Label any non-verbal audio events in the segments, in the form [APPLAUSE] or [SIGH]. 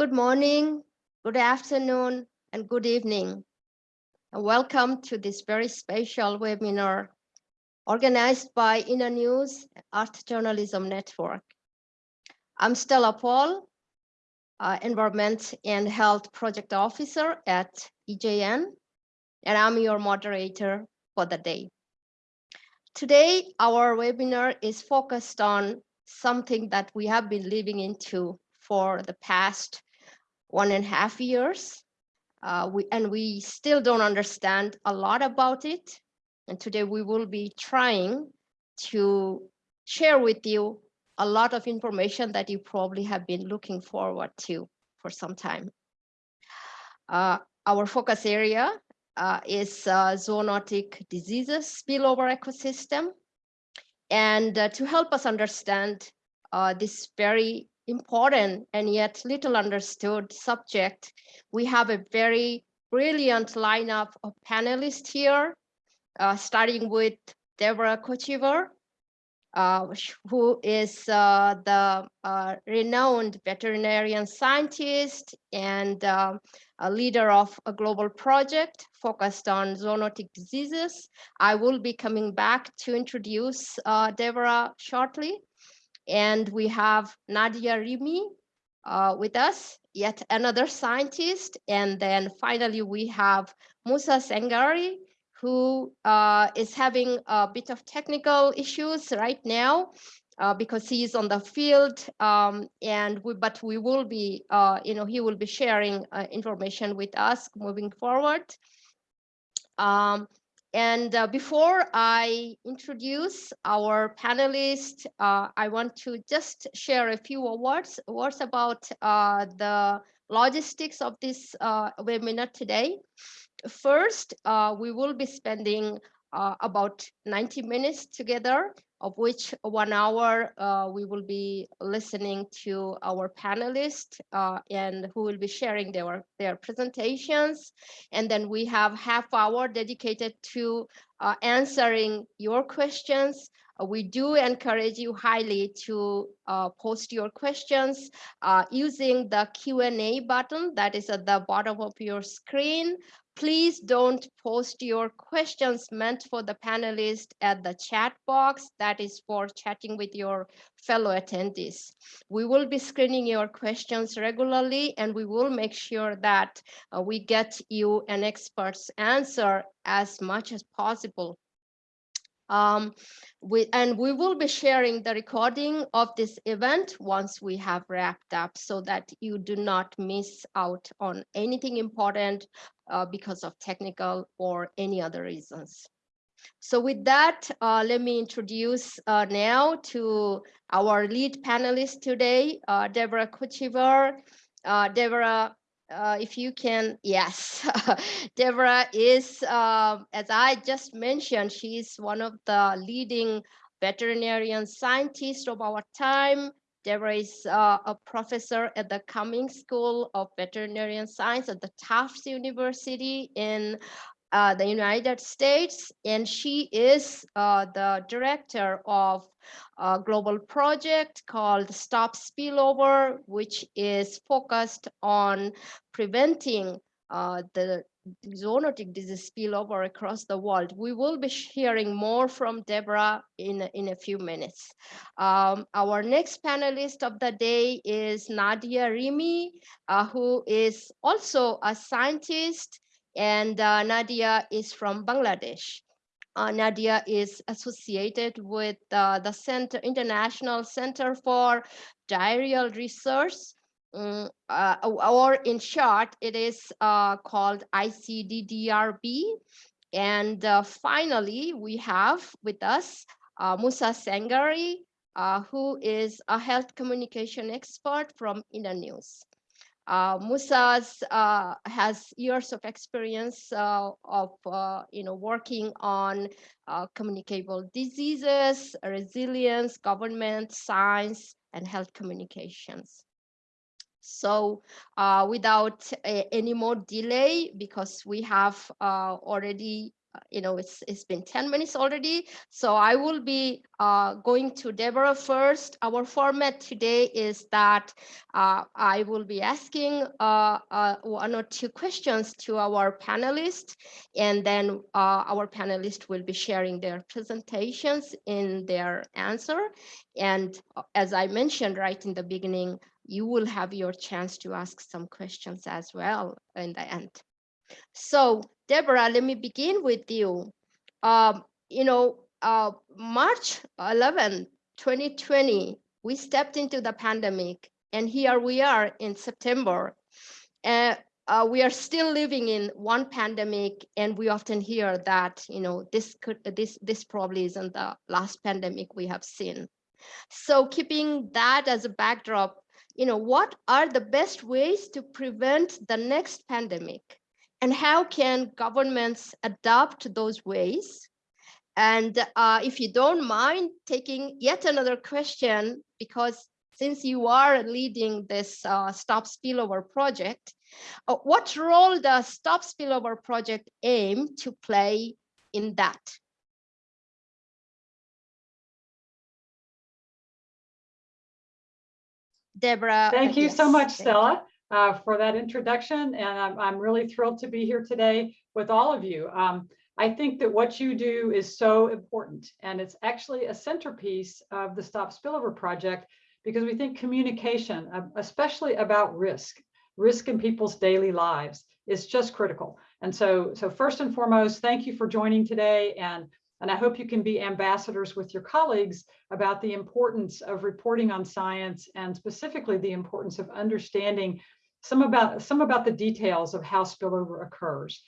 Good morning, good afternoon, and good evening. And welcome to this very special webinar organized by Inner News Art Journalism Network. I'm Stella Paul, uh, Environment and Health Project Officer at EJN, and I'm your moderator for the day. Today, our webinar is focused on something that we have been living into for the past one and a half years. Uh, we, and we still don't understand a lot about it. And today we will be trying to share with you a lot of information that you probably have been looking forward to for some time. Uh, our focus area uh, is uh, zoonotic diseases spillover ecosystem. And uh, to help us understand uh, this very important and yet little understood subject, we have a very brilliant lineup of panelists here, uh, starting with Deborah Kochevar, uh, who is uh, the uh, renowned veterinarian scientist and a leader of a global project focused on zoonotic diseases. I will be coming back to introduce uh, Deborah shortly. And we have Nadia Rimi uh, with us, yet another scientist. And then finally, we have Musa Sengari, who uh, is having a bit of technical issues right now uh, because he's on the field um, and we, but we will be, uh, you know, he will be sharing uh, information with us moving forward. Um, and uh, before I introduce our panelists, uh, I want to just share a few words, words about uh, the logistics of this uh, webinar today. First, uh, we will be spending uh, about 90 minutes together of which one hour uh, we will be listening to our panelists uh, and who will be sharing their, their presentations. And then we have half hour dedicated to uh, answering your questions. Uh, we do encourage you highly to uh, post your questions uh, using the Q&A button that is at the bottom of your screen please don't post your questions meant for the panelists at the chat box that is for chatting with your fellow attendees. We will be screening your questions regularly and we will make sure that uh, we get you an expert's answer as much as possible. Um, we, and we will be sharing the recording of this event once we have wrapped up so that you do not miss out on anything important uh, because of technical or any other reasons. So with that, uh, let me introduce uh, now to our lead panelist today, uh, Deborah Kochevar. Uh, Deborah uh, if you can, yes, [LAUGHS] Deborah is, uh, as I just mentioned, she's one of the leading veterinarian scientists of our time. Deborah is uh, a professor at the Cummings School of Veterinarian Science at the Tufts University in uh, the United States, and she is uh, the director of a global project called Stop Spillover, which is focused on preventing uh, the zoonotic disease spillover across the world. We will be hearing more from Deborah in, in a few minutes. Um, our next panelist of the day is Nadia Rimi, uh, who is also a scientist and uh, Nadia is from Bangladesh. Uh, Nadia is associated with uh, the Center International Center for Diarrheal Research, um, uh, or in short, it is uh, called ICDDRB. And uh, finally, we have with us Musa Sengari, who is a health communication expert from Internews. Uh, Musa's uh, has years of experience uh, of uh, you know working on uh, communicable diseases, resilience, government, science, and health communications. So uh, without a, any more delay, because we have already you know, it's it's been 10 minutes already. So I will be uh, going to Deborah first. Our format today is that uh, I will be asking uh, uh one or two questions to our panelists, and then uh, our panelists will be sharing their presentations in their answer. And uh, as I mentioned right in the beginning, you will have your chance to ask some questions as well in the end. So Deborah, let me begin with you. Um, you know, uh, March 11, 2020, we stepped into the pandemic and here we are in September. Uh, uh, we are still living in one pandemic and we often hear that, you know, this could, this, this probably isn't the last pandemic we have seen. So keeping that as a backdrop, you know, what are the best ways to prevent the next pandemic? And how can governments adopt those ways? And uh, if you don't mind taking yet another question, because since you are leading this uh, Stop Spillover project, uh, what role does Stop Spillover project aim to play in that? Deborah. Thank you yes, so much, Stella, uh, for that introduction. And I'm, I'm really thrilled to be here today with all of you. Um, I think that what you do is so important, and it's actually a centerpiece of the Stop Spillover project because we think communication, uh, especially about risk, risk in people's daily lives, is just critical. And so, so first and foremost, thank you for joining today. And and I hope you can be ambassadors with your colleagues about the importance of reporting on science and specifically the importance of understanding some about some about the details of how spillover occurs.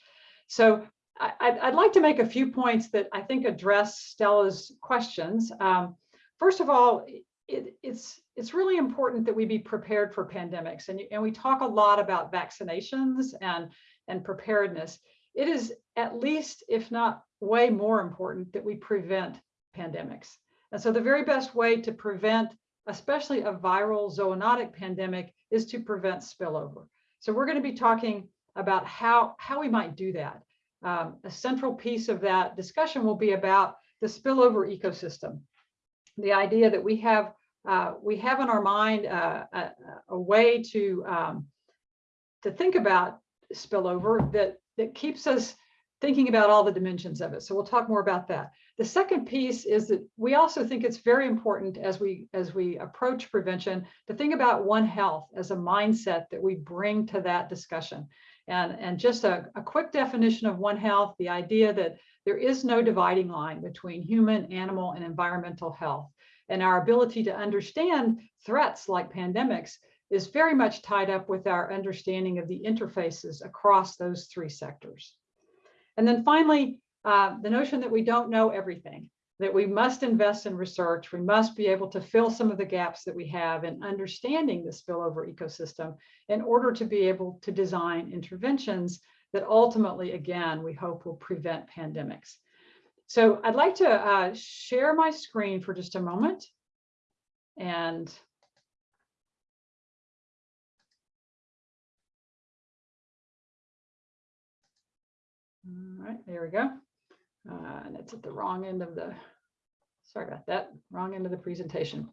So I, would like to make a few points that I think address Stella's questions. Um, first of all, it, it's it's really important that we be prepared for pandemics, and, and we talk a lot about vaccinations and and preparedness. It is at least, if not way more important that we prevent pandemics. And so the very best way to prevent, especially a viral zoonotic pandemic, is to prevent spillover. So we're going to be talking about how, how we might do that. Um, a central piece of that discussion will be about the spillover ecosystem. The idea that we have uh, we have in our mind uh, a, a, way to um, to think about spillover that that keeps us thinking about all the dimensions of it. So we'll talk more about that. The second piece is that we also think it's very important as we as we approach prevention to think about One Health as a mindset that we bring to that discussion. And, and just a, a quick definition of One Health, the idea that there is no dividing line between human, animal, and environmental health. And our ability to understand threats like pandemics is very much tied up with our understanding of the interfaces across those three sectors. And then finally, uh, the notion that we don't know everything, that we must invest in research, we must be able to fill some of the gaps that we have in understanding the spillover ecosystem in order to be able to design interventions that ultimately, again, we hope will prevent pandemics. So I'd like to uh, share my screen for just a moment. And All right, there we go. Uh, and it's at the wrong end of the, sorry about that, wrong end of the presentation.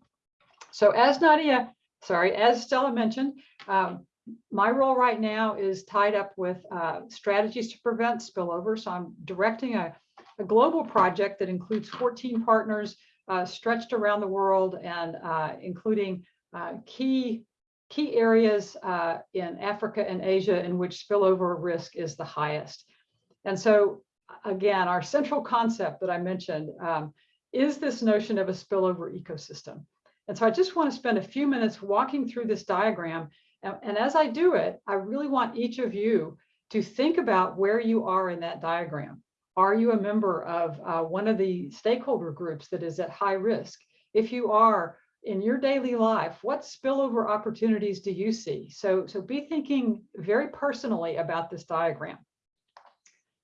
So as Nadia, sorry, as Stella mentioned, um, my role right now is tied up with uh, strategies to prevent spillover. So I'm directing a, a global project that includes 14 partners uh, stretched around the world and uh, including uh, key key areas uh, in Africa and Asia in which spillover risk is the highest. And so again, our central concept that I mentioned um, is this notion of a spillover ecosystem. And so I just want to spend a few minutes walking through this diagram. And, and as I do it, I really want each of you to think about where you are in that diagram. Are you a member of uh, one of the stakeholder groups that is at high risk? If you are, in your daily life, what spillover opportunities do you see? So, so be thinking very personally about this diagram.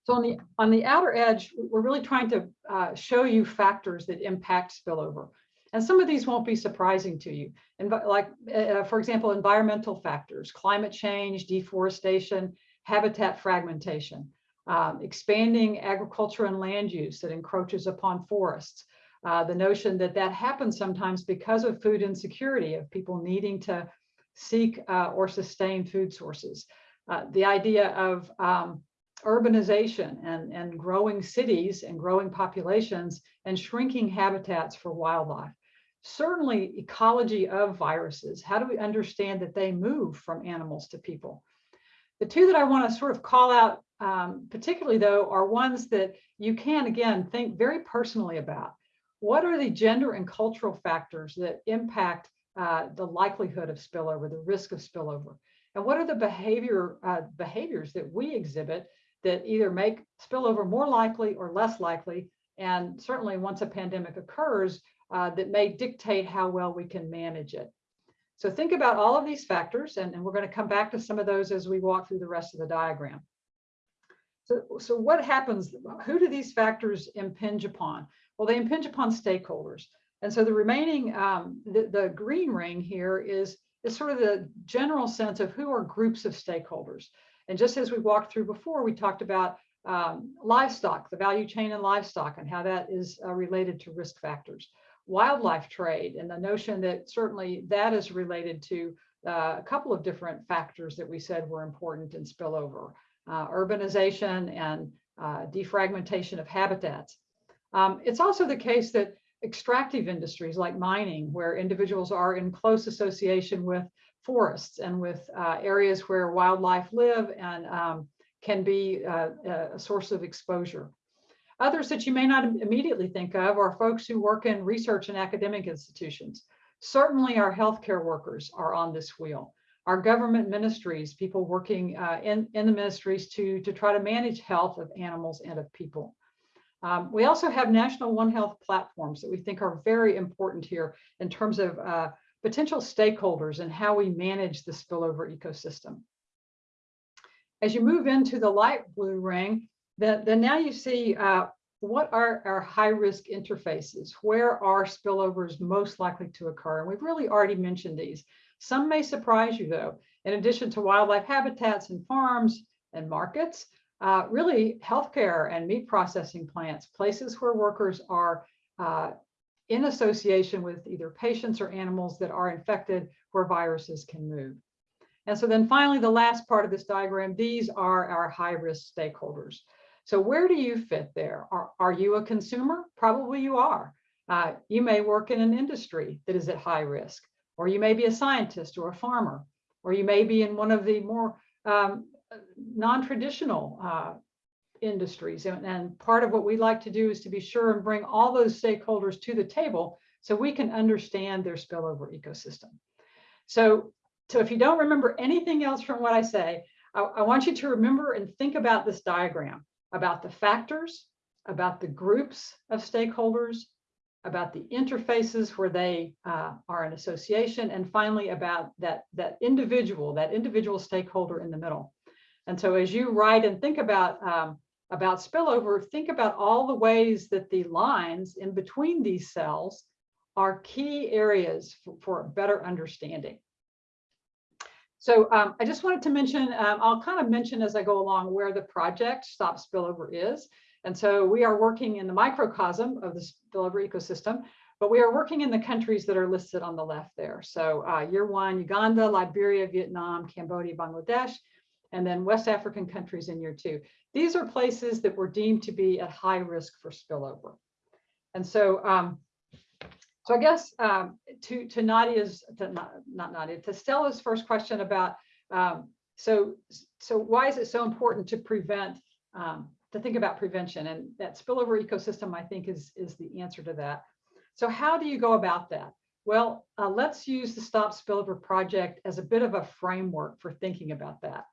So on the, on the outer edge, we're really trying to uh, show you factors that impact spillover. And some of these won't be surprising to you. And like, uh, for example, environmental factors, climate change, deforestation, habitat fragmentation. um, expanding agriculture and land use that encroaches upon forests. Uh, the notion that that happens sometimes because of food insecurity, of people needing to seek uh, or sustain food sources. Uh, the idea of um, urbanization and, and growing cities and growing populations and shrinking habitats for wildlife. Certainly ecology of viruses. How do we understand that they move from animals to people? The two that I want to sort of call out um, particularly though are ones that you can again think very personally about. What are the gender and cultural factors that impact uh, the likelihood of spillover, the risk of spillover? And what are the behavior uh, behaviors that we exhibit that either make spillover more likely or less likely? And certainly once a pandemic occurs, uh, that may dictate how well we can manage it. So think about all of these factors, and, and we're going to come back to some of those as we walk through the rest of the diagram. So, so what happens? Who do these factors impinge upon? Well, they impinge upon stakeholders. And so the remaining, um, the, the green ring here is, is sort of the general sense of who are groups of stakeholders. And just as we walked through before, we talked about um, livestock, the value chain in livestock and how that is uh, related to risk factors. Wildlife trade and the notion that certainly that is related to uh, a couple of different factors that we said were important in spillover uh, urbanization and uh, defragmentation of habitats. Um, it's also the case that extractive industries like mining, where individuals are in close association with forests and with uh, areas where wildlife live and um, can be uh, a source of exposure. Others that you may not immediately think of are folks who work in research and academic institutions. Certainly our healthcare workers are on this wheel our government ministries, people working uh, in, in the ministries to, to try to manage health of animals and of people. Um, we also have national One Health platforms that we think are very important here in terms of uh, potential stakeholders and how we manage the spillover ecosystem. As you move into the light blue ring, then, now you see uh, what are our high risk interfaces? Where are spillovers most likely to occur? And we've really already mentioned these. Some may surprise you though. In addition to wildlife habitats and farms and markets, uh, really healthcare and meat processing plants, places where workers are uh, in association with either patients or animals that are infected where viruses can move. And so then finally, the last part of this diagram, these are our high risk stakeholders. So where do you fit there? Are, are you a consumer? Probably you are. Uh, you may work in an industry that is at high risk or you may be a scientist or a farmer, or you may be in one of the more um, non-traditional uh, industries. And, and part of what we like to do is to be sure and bring all those stakeholders to the table so we can understand their spillover ecosystem. So, so if you don't remember anything else from what I say, I, I want you to remember and think about this diagram, about the factors, about the groups of stakeholders, about the interfaces where they uh, are an association, and finally about that, that individual, that individual stakeholder in the middle. And so as you write and think about, um, about spillover, think about all the ways that the lines in between these cells are key areas for, for a better understanding. So um, I just wanted to mention, um, I'll kind of mention as I go along where the project Stop Spillover is. And so we are working in the microcosm of the spillover ecosystem, but we are working in the countries that are listed on the left there. So uh, year one, Uganda, Liberia, Vietnam, Cambodia, Bangladesh, and then West African countries in year two. These are places that were deemed to be at high risk for spillover. And so, um, so I guess um, to, to Nadia's, to, not, not Nadia, to Stella's first question about, um, so, so why is it so important to prevent um, to think about prevention and that spillover ecosystem, I think is, is the answer to that. So how do you go about that? Well, uh, let's use the Stop Spillover project as a bit of a framework for thinking about that.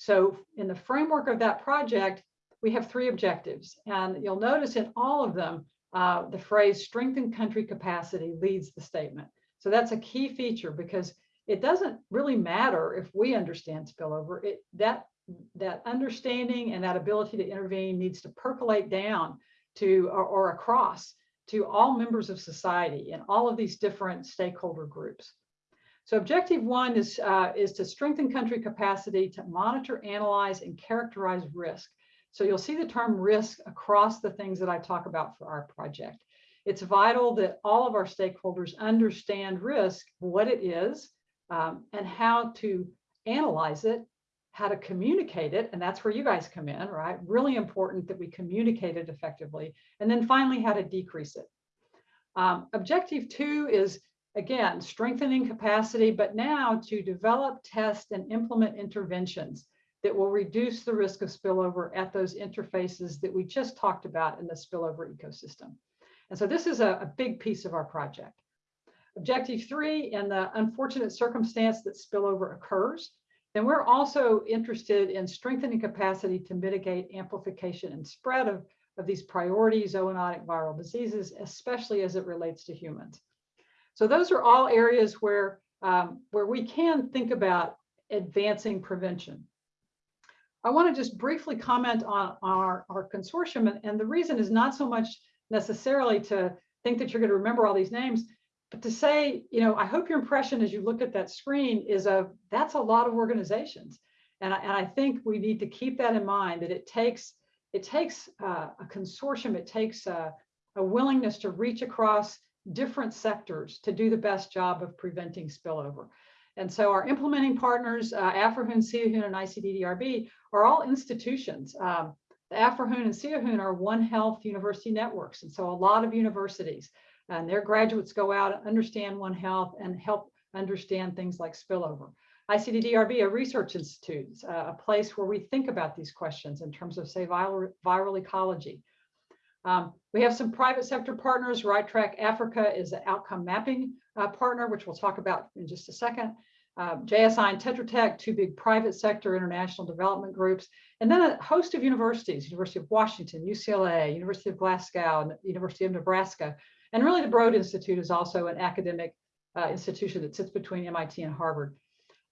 So in the framework of that project, we have three objectives. And you'll notice in all of them, uh, the phrase strengthen country capacity leads the statement. So that's a key feature because it doesn't really matter if we understand spillover. It, that that understanding and that ability to intervene needs to percolate down to or, or across to all members of society and all of these different stakeholder groups. So objective one is, uh, is to strengthen country capacity to monitor, analyze, and characterize risk. So you'll see the term risk across the things that I talk about for our project. It's vital that all of our stakeholders understand risk, what it is, um, and how to analyze it, how to communicate it, and that's where you guys come in, right? Really important that we communicate it effectively. And then finally, how to decrease it. Um, objective two is, again, strengthening capacity, but now to develop, test, and implement interventions that will reduce the risk of spillover at those interfaces that we just talked about in the spillover ecosystem. And so this is a, a big piece of our project. Objective three, in the unfortunate circumstance that spillover occurs, then we're also interested in strengthening capacity to mitigate amplification and spread of, of these priority zoonotic viral diseases, especially as it relates to humans. So those are all areas where, um, where we can think about advancing prevention. I want to just briefly comment on, our, our consortium, and, and the reason is not so much necessarily to think that you're going to remember all these names, but to say, you know, I hope your impression as you look at that screen is of that's a lot of organizations. And I, and I think we need to keep that in mind that it takes it takes uh, a consortium, it takes a, a willingness to reach across different sectors to do the best job of preventing spillover. And so our implementing partners, uh, AFROHUN, SEAOHUN, and ICDDRB are all institutions. Um, the AFROHUN and SEAOHUN are One Health University networks. And so a lot of universities and their graduates go out, and understand One Health and help understand things like spillover. ICDDRB, a research institute, uh, a place where we think about these questions in terms of, say, viral, viral ecology. Um, we have some private sector partners. Right Track Africa is an outcome mapping uh, partner, which we'll talk about in just a second. Uh, JSI and Tetra Tech, two big private sector international development groups, and then a host of universities, University of Washington, UCLA, University of Glasgow, University of Nebraska, and really the Broad Institute is also an academic uh, institution that sits between MIT and Harvard.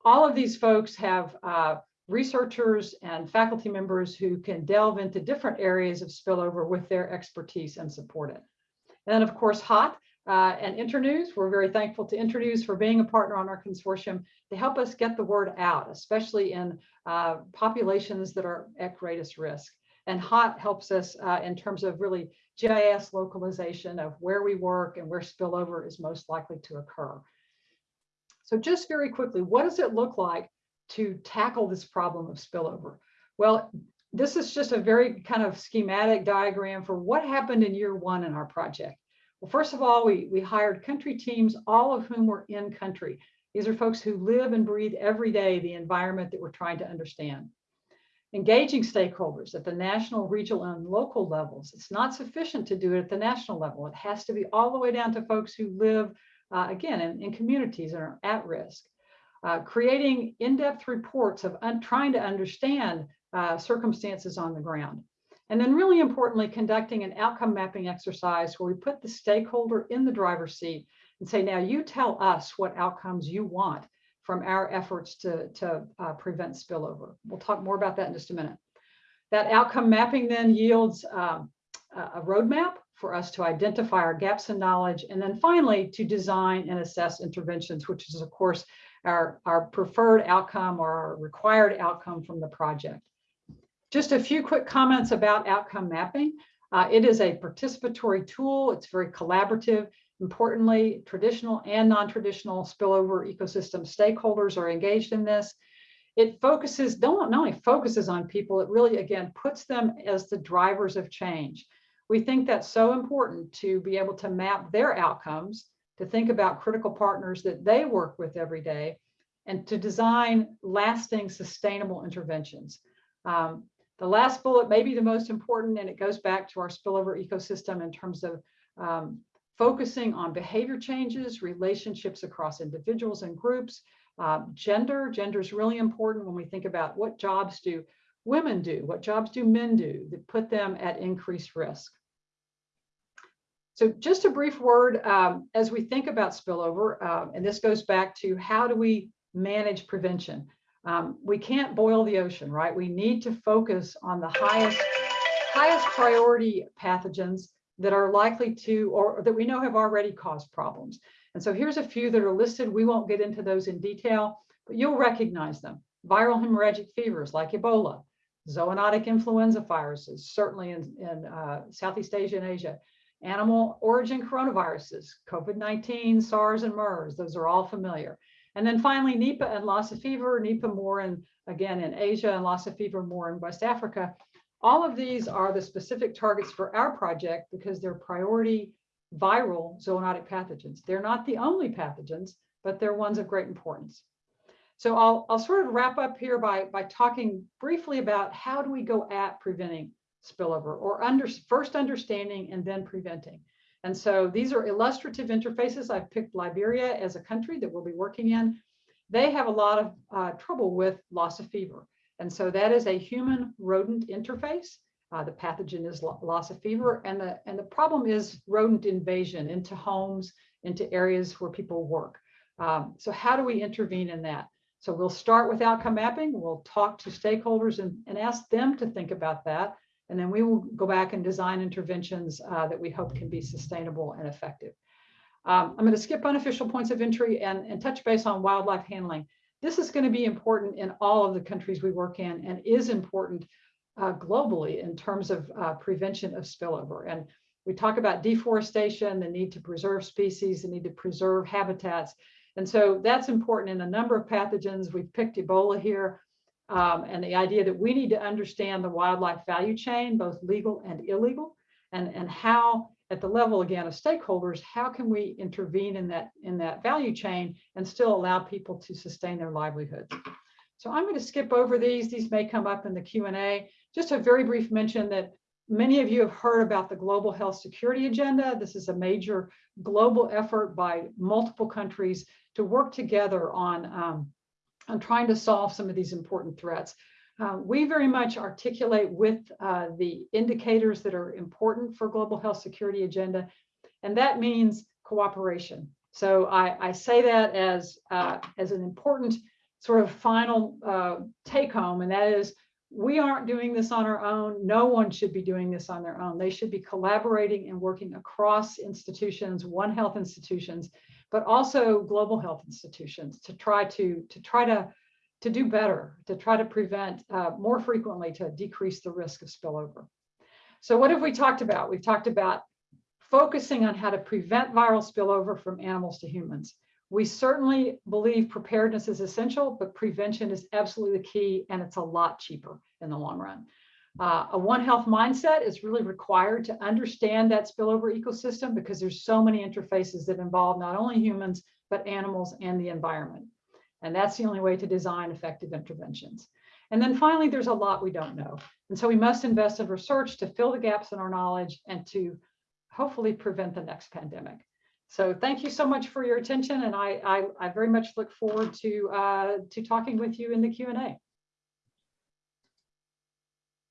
All of these folks have uh, researchers and faculty members who can delve into different areas of spillover with their expertise and support it. And then of course, HOT uh, and Internews, we're very thankful to Internews for being a partner on our consortium to help us get the word out, especially in uh, populations that are at greatest risk. And HOT helps us uh, in terms of really GIS localization of where we work and where spillover is most likely to occur. So just very quickly, what does it look like to tackle this problem of spillover? Well, this is just a very kind of schematic diagram for what happened in year one in our project. Well, first of all, we, we hired country teams, all of whom were in country. These are folks who live and breathe every day the environment that we're trying to understand. Engaging stakeholders at the national, regional, and local levels. It's not sufficient to do it at the national level. It has to be all the way down to folks who live uh, again, in, in, communities that are at risk. Uh, creating in-depth reports of trying to understand uh, circumstances on the ground. And then really importantly, conducting an outcome mapping exercise where we put the stakeholder in the driver's seat and say, now you tell us what outcomes you want from our efforts to, to uh, prevent spillover. We'll talk more about that in just a minute. That outcome mapping then yields um, a roadmap for us to identify our gaps in knowledge, and then finally to design and assess interventions, which is of course our, our preferred outcome or our required outcome from the project. Just a few quick comments about outcome mapping. Uh, it is a participatory tool. It's very collaborative. Importantly, traditional and non-traditional spillover ecosystem stakeholders are engaged in this. It focuses, don't not only focuses on people, it really, again, puts them as the drivers of change. We think that's so important to be able to map their outcomes, to think about critical partners that they work with every day, and to design lasting sustainable interventions. Um, the last bullet may be the most important, and it goes back to our spillover ecosystem in terms of um, focusing on behavior changes, relationships across individuals and groups, uh, gender. Gender is really important when we think about what jobs do women do, what jobs do men do that put them at increased risk. So just a brief word um, as we think about spillover, uh, and this goes back to how do we manage prevention? Um, we can't boil the ocean, right? We need to focus on the highest, highest priority pathogens that are likely to, or that we know have already caused problems. And so here's a few that are listed. We won't get into those in detail, but you'll recognize them. Viral hemorrhagic fevers like Ebola, zoonotic influenza viruses, certainly in, in uh, Southeast Asia and Asia, animal origin coronaviruses, COVID-19, SARS, and MERS, those are all familiar. And then finally, Nipah and Lassa fever, Nipah more in, again, in Asia and Lassa fever more in West Africa. All of these are the specific targets for our project because they're priority viral zoonotic pathogens. They're not the only pathogens, but they're ones of great importance. So I'll, I'll sort of wrap up here by, by talking briefly about how do we go at preventing spillover or under, first understanding and then preventing. And so these are illustrative interfaces. I've picked Liberia as a country that we'll be working in. They have a lot of uh, trouble with Lassa fever. And so that is a human rodent interface. Uh, the pathogen is Lassa fever. And the, and the problem is rodent invasion into homes, into areas where people work. Um, so how do we intervene in that? So we'll start with outcome mapping. We'll talk to stakeholders and, and ask them to think about that. And then we will go back and design interventions uh, that we hope can be sustainable and effective. Um, I'm going to skip unofficial points of entry and, and touch base on wildlife handling. This is going to be important in all of the countries we work in and is important uh, globally in terms of uh, prevention of spillover. And we talk about deforestation, the need to preserve species, the need to preserve habitats. And so that's important in a number of pathogens. We've picked Ebola here um, and the idea that we need to understand the wildlife value chain, both legal and illegal, and, and how at the level again of stakeholders, how can we intervene in that in that value chain and still allow people to sustain their livelihoods? So I'm going to skip over these. These may come up in the Q&A. Just a very brief mention that many of you have heard about the Global Health Security Agenda. This is a major global effort by multiple countries to work together on, um, on trying to solve some of these important threats. Uh, we very much articulate with uh, the indicators that are important for global health security agenda, and that means cooperation. So I, I say that as, uh, as an important sort of final uh, take home, and that is we aren't doing this on our own. No one should be doing this on their own. They should be collaborating and working across institutions, One Health institutions, but also global health institutions to try to, to try to, to do better, to try to prevent uh, more frequently to decrease the risk of spillover. So what have we talked about? We've talked about focusing on how to prevent viral spillover from animals to humans. We certainly believe preparedness is essential, but prevention is absolutely the key and it's a lot cheaper in the long run. Uh, a One Health mindset is really required to understand that spillover ecosystem because there's so many interfaces that involve not only humans, but animals and the environment. And that's the only way to design effective interventions. And then finally, there's a lot we don't know. And so we must invest in research to fill the gaps in our knowledge and to hopefully prevent the next pandemic. So thank you so much for your attention, and I, I, I very much look forward to, uh, to talking with you in the Q&A.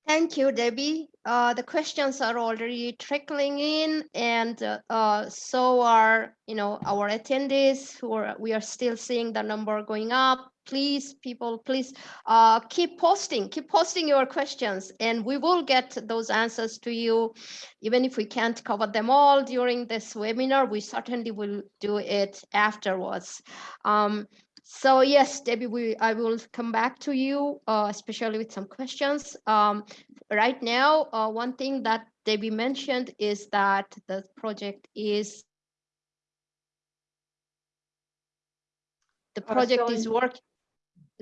Thank you, Debbie. Uh, the questions are already trickling in, and uh, uh, so are you know our attendees. Who are we are still seeing the number going up. Please, people, please uh, keep posting, keep posting your questions, and we will get those answers to you. Even if we can't cover them all during this webinar, we certainly will do it afterwards. Um, so yes, Debbie, we, I will come back to you, uh, especially with some questions. Um, right now, uh, one thing that Debbie mentioned is that the project is the project is working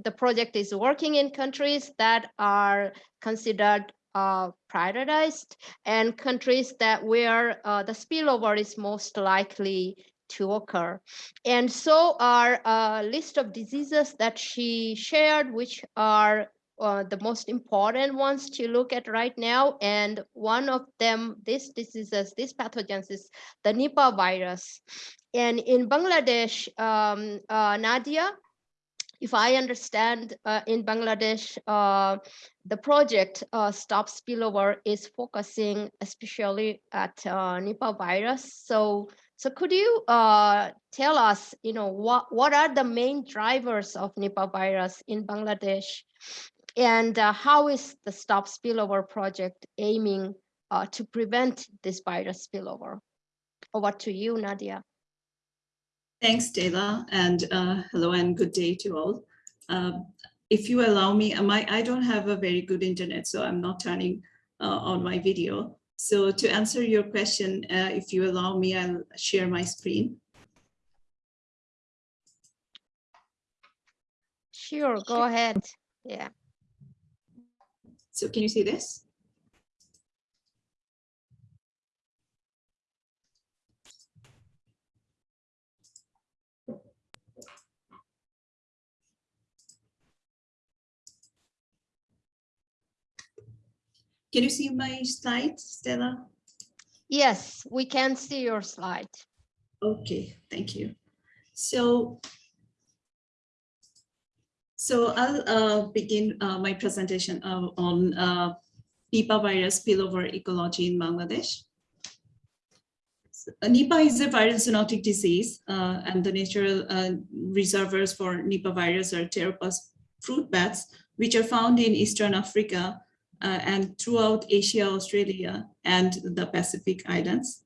the project is working in countries that are considered uh, prioritized and countries that where uh, the spillover is most likely to occur. And so our uh, list of diseases that she shared, which are uh, the most important ones to look at right now. And one of them, these diseases, these pathogens is the Nipah virus. And in Bangladesh, um, uh, Nadia, if I understand uh, in Bangladesh, uh, the project uh, Stop Spillover is focusing especially at uh, Nipah virus. So so could you uh, tell us, you know, what, what are the main drivers of Nipah virus in Bangladesh? And uh, how is the Stop Spillover project aiming uh, to prevent this virus spillover? Over to you, Nadia. Thanks, Stella, and uh, hello and good day to all. Um, if you allow me, my, I don't have a very good internet, so I'm not turning uh, on my video. So to answer your question, uh, if you allow me, I'll share my screen. Sure, go ahead. Yeah. So can you see this? Can you see my slide, Stella? Yes, we can see your slide. Okay, thank you. So, so I'll uh, begin uh, my presentation uh, on uh, Nipah virus spillover ecology in Bangladesh. So, uh, Nipah is a viral zoonotic disease, uh, and the natural uh, reservoirs for Nipah virus are pteropus fruit bats, which are found in Eastern Africa uh, and throughout Asia, Australia, and the Pacific Islands.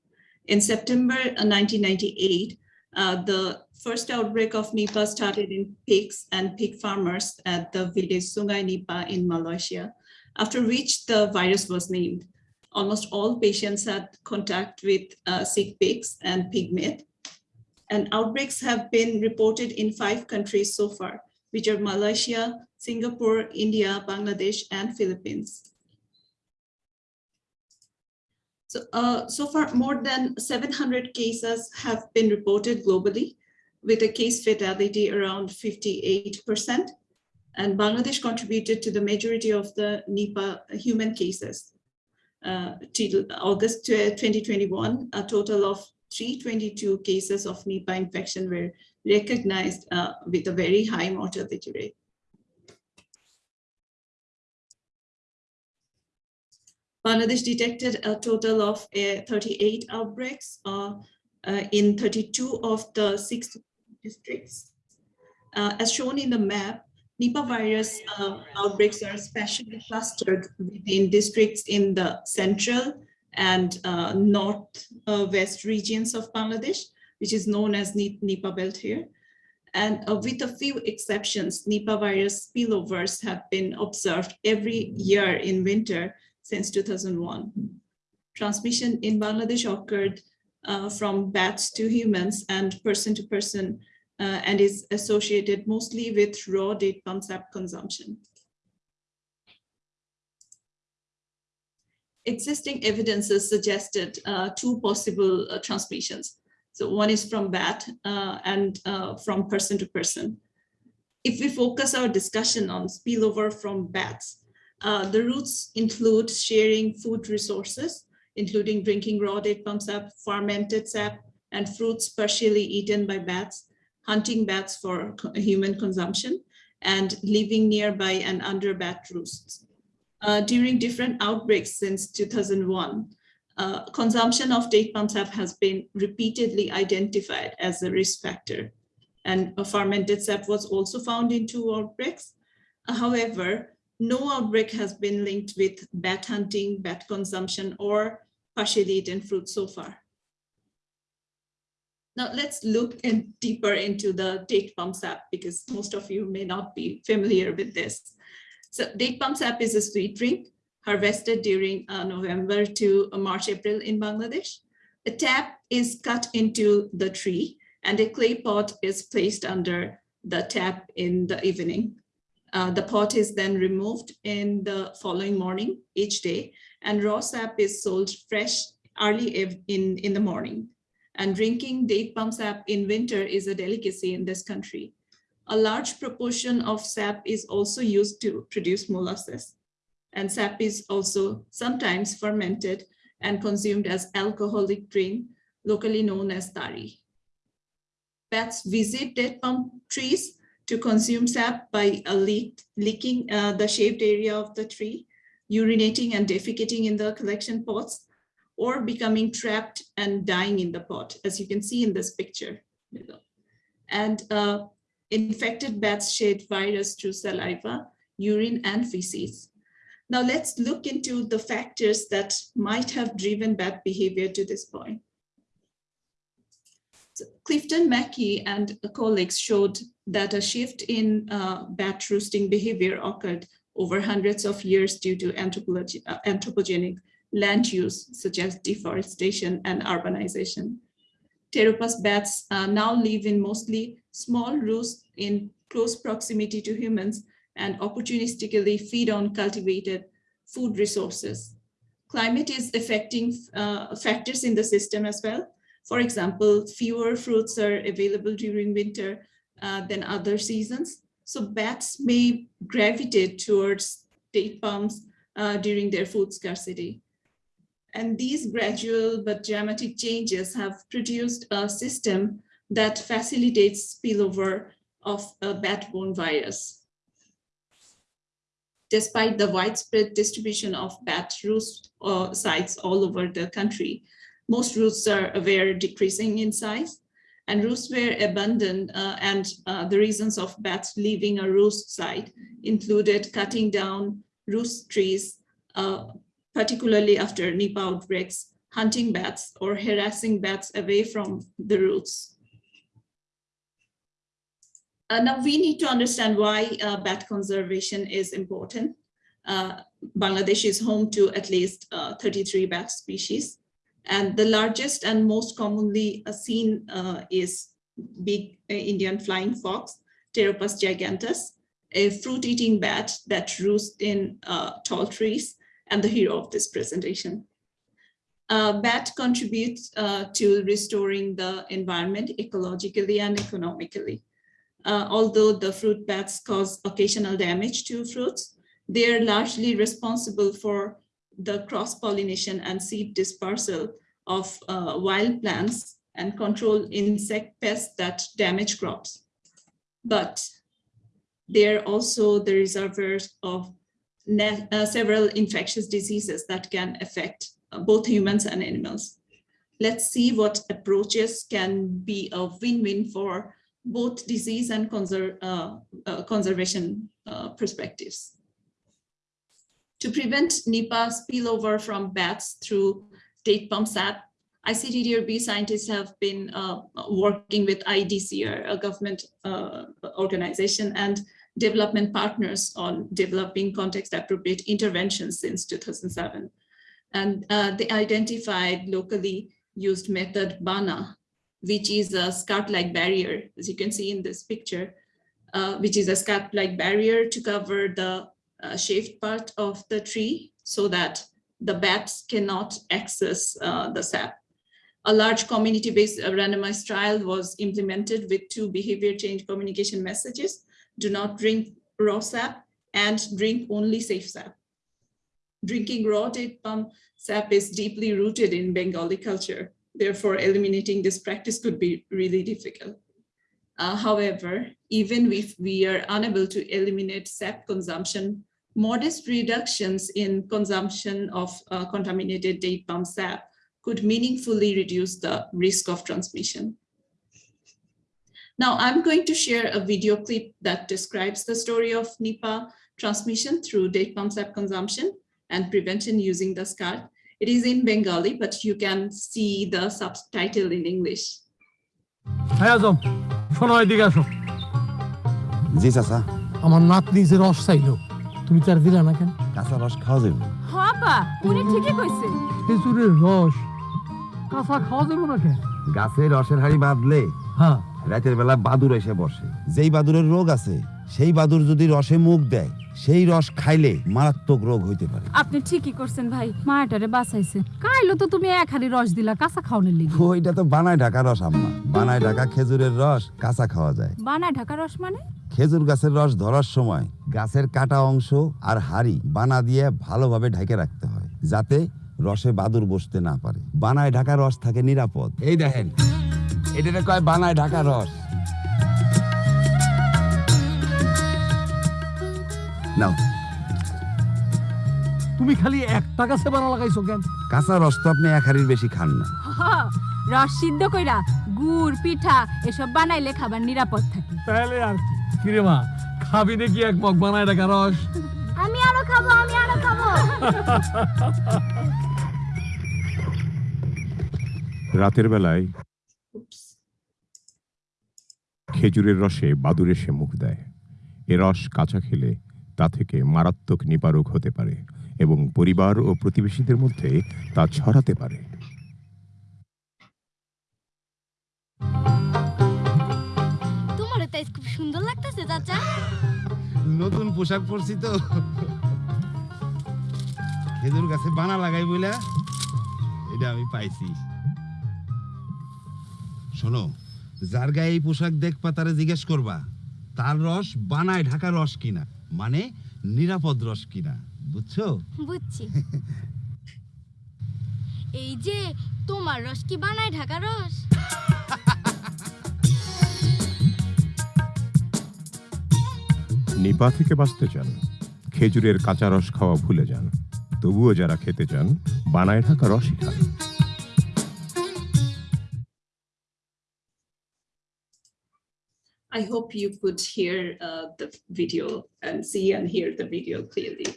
In September uh, 1998, uh, the first outbreak of Nipah started in pigs and pig farmers at the village Sungai Nipah in Malaysia, after which the virus was named. Almost all patients had contact with uh, sick pigs and pig meat. And outbreaks have been reported in five countries so far, which are Malaysia, Singapore, India, Bangladesh, and Philippines. So, uh, so far, more than 700 cases have been reported globally, with a case fatality around 58%. And Bangladesh contributed to the majority of the Nipah human cases. Uh, till August 2021, a total of 322 cases of Nipah infection were recognized uh, with a very high mortality rate. Bangladesh detected a total of uh, 38 outbreaks uh, uh, in 32 of the six districts. Uh, as shown in the map, Nipah virus uh, outbreaks are especially clustered within districts in the central and north-west regions of Bangladesh, which is known as Nipah belt here. And with a few exceptions, Nipah virus spillovers have been observed every year in winter since 2001. Transmission in Bangladesh occurred uh, from bats to humans and person to person uh, and is associated mostly with raw date palm sap consumption. Existing evidences suggested uh, two possible uh, transmissions. So one is from bat uh, and uh, from person to person. If we focus our discussion on spillover from bats, uh, the routes include sharing food resources, including drinking raw date palm sap, fermented sap, and fruits partially eaten by bats, hunting bats for human consumption, and living nearby and under bat roosts. Uh, during different outbreaks since 2001, uh, consumption of date palm sap has been repeatedly identified as a risk factor. And a fermented sap was also found in two outbreaks. However, no outbreak has been linked with bat hunting, bat consumption, or partially eaten fruit so far. Now let's look in deeper into the date palm sap because most of you may not be familiar with this. So date palm sap is a sweet drink harvested during uh, November to March, April in Bangladesh. A tap is cut into the tree and a clay pot is placed under the tap in the evening. Uh, the pot is then removed in the following morning each day and raw sap is sold fresh early in, in the morning. And drinking date palm sap in winter is a delicacy in this country. A large proportion of sap is also used to produce molasses. And sap is also sometimes fermented and consumed as alcoholic drink, locally known as tari. Bats visit date palm trees to consume sap by leak, leaking uh, the shaved area of the tree, urinating and defecating in the collection pots, or becoming trapped and dying in the pot, as you can see in this picture. And uh, infected bats shed virus through saliva, urine, and feces. Now let's look into the factors that might have driven bat behavior to this point. So Clifton McKee and colleagues showed that a shift in uh, bat roosting behavior occurred over hundreds of years due to uh, anthropogenic land use, such as deforestation and urbanization. Pteropus bats uh, now live in mostly small roosts in close proximity to humans and opportunistically feed on cultivated food resources. Climate is affecting uh, factors in the system as well. For example, fewer fruits are available during winter uh, than other seasons. So bats may gravitate towards date palms uh, during their food scarcity. And these gradual but dramatic changes have produced a system that facilitates spillover of a bat-borne virus. Despite the widespread distribution of bat roost uh, sites all over the country, most roosts are were decreasing in size and roosts were abandoned uh, and uh, the reasons of bats leaving a roost site included cutting down roost trees, uh, particularly after Nipah outbreaks, hunting bats or harassing bats away from the roost. Uh, now we need to understand why uh, bat conservation is important. Uh, Bangladesh is home to at least uh, 33 bat species. And the largest and most commonly uh, seen uh, is big Indian flying fox, Pteropus giganteus, a fruit-eating bat that roosts in tall trees and the hero of this presentation. Uh, bat contributes uh, to restoring the environment ecologically and economically. Uh, although the fruit bats cause occasional damage to fruits, they are largely responsible for the cross-pollination and seed dispersal of uh, wild plants and control insect pests that damage crops. But they're also the reservoirs of uh, several infectious diseases that can affect uh, both humans and animals. Let's see what approaches can be a win-win for both disease and conser uh, uh, conservation uh, perspectives. To prevent Nipah spillover from bats through date palm sap, icddr,b scientists have been uh, working with IEDCR, a government organization, and development partners on developing context appropriate interventions since 2007. And uh, they identified locally used method BANA, which is a skirt-like barrier, as you can see in this picture, uh, which is a skirt-like barrier to cover the uh, shaved part of the tree so that the bats cannot access uh, the sap. A large community-based uh, randomized trial was implemented with two behavior change communication messages, do not drink raw sap and drink only safe sap. Drinking raw date palm sap is deeply rooted in Bengali culture. Therefore, eliminating this practice could be really difficult. Uh, however, even if we are unable to eliminate sap consumption, modest reductions in consumption of uh, contaminated date palm sap could meaningfully reduce the risk of transmission. Now I'm going to share a video clip that describes the story of Nipah transmission through date palm sap consumption and prevention using the skirt. It is in Bengali, but you can see the subtitle in English. হ্যাঁ জি চাচা। আমার নাতনি যে রস চাইলো তুমি তার দিলা না কেন? কাঁচা রস খাওয়া যাবে। হাপা উনি ঠিকই কইছে। খেজুরের রস। কাঁচা খাওয়া যাবে না কেন? গাছে রসের হাড়ি বাঁধলে হ্যাঁ। রাতের বেলা বাদুর এসে বসে। যেই বাদুরের রোগ আছে সেই বাদুর যদি রসে মুখ দেয় সেই রস খাইলে মারাত্মক রোগ হইতে পারে। আপনি ঠিকই করছেন ভাই মায়াটারে বাঁচাইছে। কাইলো তো তুমি এক হাড়ি রস দিলা কাঁচা খাওয়ানোর লিগে। ওইটা তো বানায় ঢাকা রস আম্মা। বানায় ঢাকা খেজুরের রস কাঁচা খাওয়া যায়। বানায় ঢাকা রস মানে? খেজুর গাছের রস ধরার সময় গাছের কাটা অংশ আর হাড়ি বানা দিয়ে ভালোভাবে ঢেকে রাখতে হয় যাতে রসে বাদুর বসতে না পারে। বানায় ঢাকা রস থাকে নিরাপদ। এই দেখেন এটা কয় বানায় ঢাকা রস? নাও। তুমি খালি একটা গাছে বানা লাগাইছো কেন? কাঁচা রস তো আপনি এক হাড়ির বেশি খান না। রস সিদ্ধ কইরা গুড় পিঠা এসব বানাইলে খাবার নিরাপদ থাকে। তাহলে আর কি। কিরে মা খাবি নাকি এক মগ বানায় রাখা রস? আমি আরও খাব আমি আরও খাব। রাতের বেলায় খেজুরের রসে বাদুর এসে মুখ দেয়। এ রস কাঁচা খেলে তা থেকে মারাত্মক নিপারক হতে পারে এবং পরিবার ও প্রতিবেশীদের মধ্যে তা ছড়াতে পারে। তোমার তাই খুব সুন্দর লাগতেছে চাচা। নতুন পোশাক পরছি তো। খেজুর গাছে বানা লাগাই বইলা এটা আমি পাইছি। শোনো যার গায়ে এই পোশাক দেখবা তারে জিজ্ঞেস করবা তার রস বানায় ঢাকা রস কিনা? মানে নিরাপদ রস কিনা বুঝছ? বুঝছি। এই যে তোমার রস কি বানায় ঢাকা রস? নিপা থেকে বাঁচতে চান খেজুরের কাঁচা রস খাওয়া ভুলে যান তবুও যারা খেতে চান বানায় ঢাকা রসই খান। I hope you could hear uh, the video and see and hear the video clearly.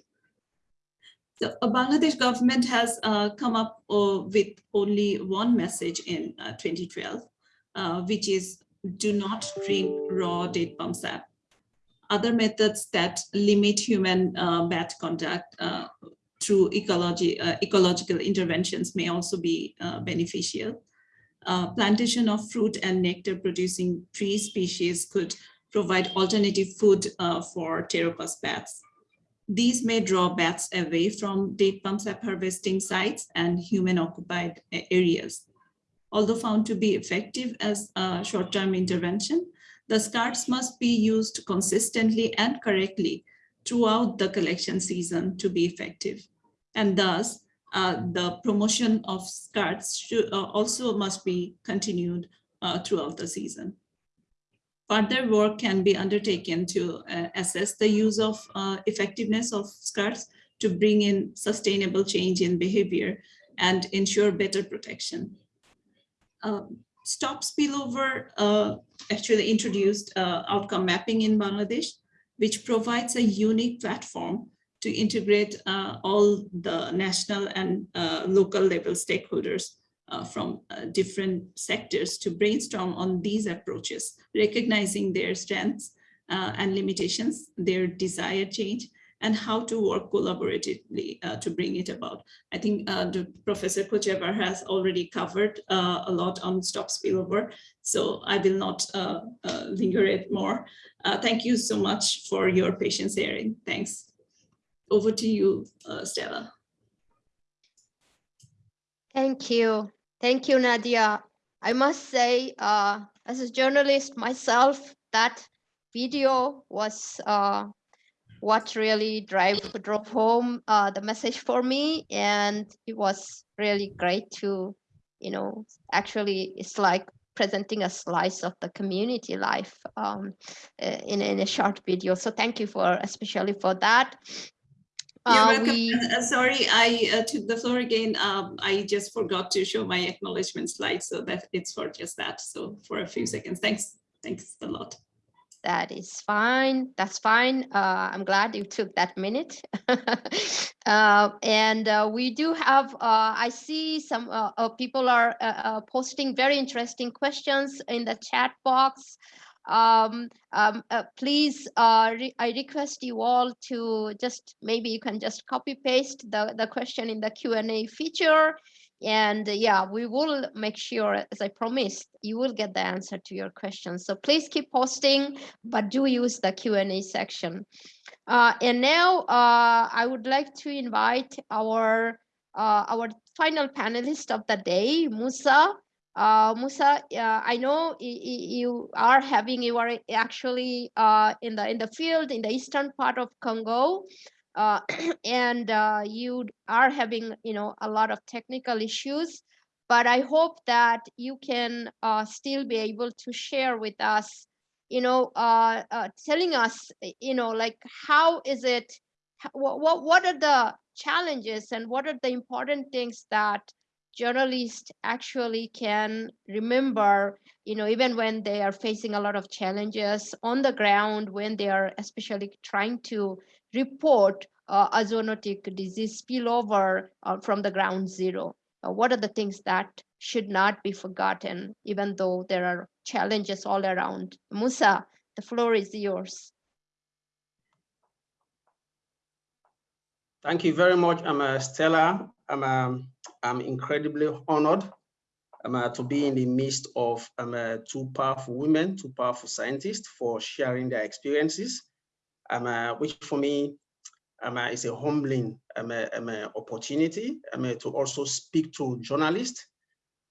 The Bangladesh government has uh, come up uh, with only one message in uh, 2012, uh, which is do not drink raw date palm sap. Other methods that limit human bat contact uh, through ecology, ecological interventions may also be beneficial uh, plantation of fruit and nectar producing tree species could provide alternative food uh, for pteropus bats. These may draw bats away from date palm sap harvesting sites and human occupied areas. Although found to be effective as a short-term intervention, the skirts must be used consistently and correctly throughout the collection season to be effective. And thus, the promotion of skirts should, uh, also must be continued uh, throughout the season. Further work can be undertaken to uh, assess the use of uh, effectiveness of skirts to bring in sustainable change in behavior and ensure better protection. Stop spillover uh, actually introduced uh, outcome mapping in Bangladesh, which provides a unique platform to integrate uh, all the national and uh, local level stakeholders uh, from different sectors to brainstorm on these approaches, recognizing their strengths and limitations, their desired change, and how to work collaboratively uh, to bring it about. I think uh, Professor Kochevar has already covered uh, a lot on stop spillover, so I will not linger it more. Thank you so much for your patience hearing. Thanks. Over to you, uh, Stella. Thank you. Thank you, Nadia. I must say, uh, as a journalist myself, that video was uh, what really drive, drove home uh, the message for me. And it was really great to, you know, actually, it's like presenting a slice of the community life um, in, in a short video. So thank you for, especially for that. You're Uh, welcome. we- Uh, Sorry, I uh, took the floor again. Um, I just forgot to show my acknowledgement slide, so that it's for just that. So for a few seconds, thanks, thanks a lot. That is fine. That's fine. Uh, I'm glad you took that minute. [LAUGHS] uh, and uh, we do have, uh, I see some people are uh, uh, posting very interesting questions in the chat box. Um, um, uh, please, uh, re- I request you all to just, maybe you can just copy paste the, the question in the Q&A feature. And uh, yeah, we will make sure, as I promised, you will get the answer to your questions. So please keep posting, but do use the Q&A section. Uh, and now uh, I would like to invite our uh, our final panelist of the day, Musa. Uh, Musa, uh, I know you are having you are actually uh, in the in the field in the eastern part of Congo uh, [CLEARS THROAT] and uh, you are having you know a lot of technical issues but i hope that you can uh, still be able to share with us you know telling us you know like how is it what, what what are the challenges and what are the important things that journalists actually can remember you know even when they are facing a lot of challenges on the ground when they are especially trying to report uh, a zoonotic disease spillover uh, from the ground zero. uh, what are the things that should not be forgotten, even though there are challenges all around. Musa, the floor is yours. Thank you very much, I'm uh, Stella. I'm, um, I'm incredibly honored um, uh, to be in the midst of um, uh, two powerful women, two powerful scientists for sharing their experiences, um, uh, which for me um, uh, is a humbling um, uh, um, uh, opportunity to also speak to journalists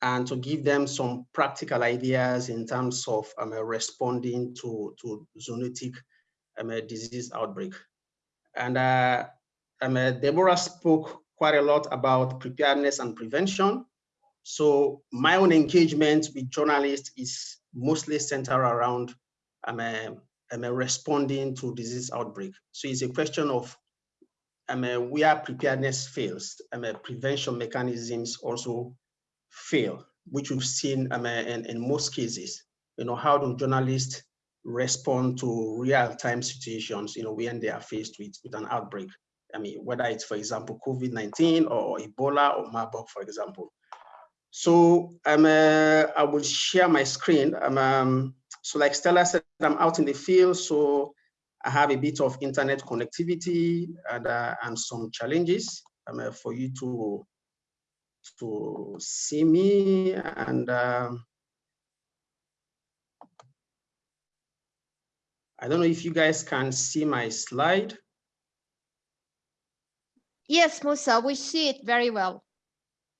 and to give them some practical ideas in terms of responding to, to zoonotic disease outbreak. And Deborah spoke quite a lot about preparedness and prevention. So my own engagement with journalists is mostly centered around um, um, uh, responding to disease outbreak. So it's a question of um, uh, where preparedness fails, um, uh, prevention mechanisms also fail, which we've seen um, uh, in, in most cases. You know, how do journalists respond to real-time situations, you know, when they are faced with, with an outbreak? I mean, whether it's, for example, COVID-19 or Ebola or Marburg, for example. So um, uh, I will share my screen. Um, um, so like Stella said, I'm out in the field, so I have a bit of internet connectivity and, uh, and some challenges um, uh, for you to, to see me. And um, I don't know if you guys can see my slide. Yes, Musa, we see it very well.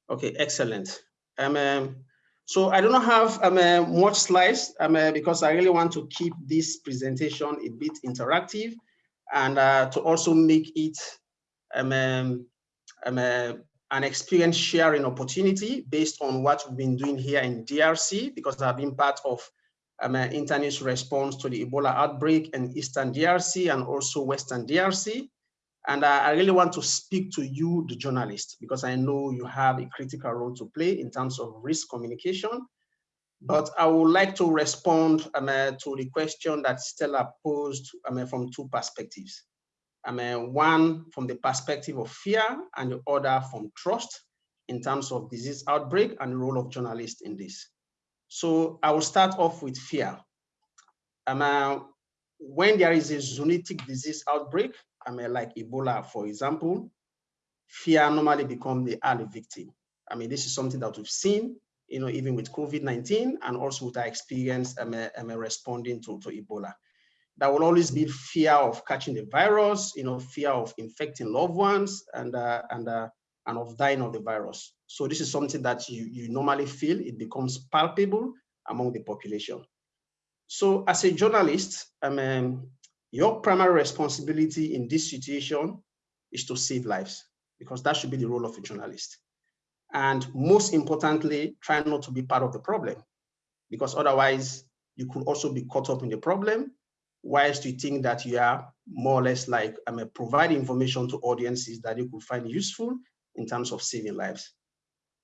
Okay, excellent. Um, um, so I don't have um, uh, much slides um, uh, because I really want to keep this presentation a bit interactive and uh, to also make it um, um, um, uh, an experience sharing opportunity based on what we've been doing here in DRC because I've been part of um, uh, response to the Ebola outbreak in Eastern DRC and also Western DRC. And uh, I really want to speak to you, the journalist, because I know you have a critical role to play in terms of risk communication. But I would like to respond um, uh, to the question that Stella posed um, from two perspectives. Um, uh, one from the perspective of fear and the other from trust in terms of disease outbreak and the role of journalists in this. So I will start off with fear. Um, uh, when there is a zoonotic disease outbreak, I mean, like Ebola, for example, fear normally become the early victim. I mean, this is something that we've seen, you know, even with COVID-19 and also with our experience um, um, responding to, to Ebola. There will always be fear of catching the virus, you know, fear of infecting loved ones and, uh, and, uh, and of dying of the virus. So this is something that you, you normally feel, it becomes palpable among the population. So as a journalist, um, your primary responsibility in this situation is to save lives because that should be the role of a journalist. And most importantly, try not to be part of the problem because otherwise you could also be caught up in the problem whilst you think that you are more or less like I mean, providing information to audiences that you could find useful in terms of saving lives.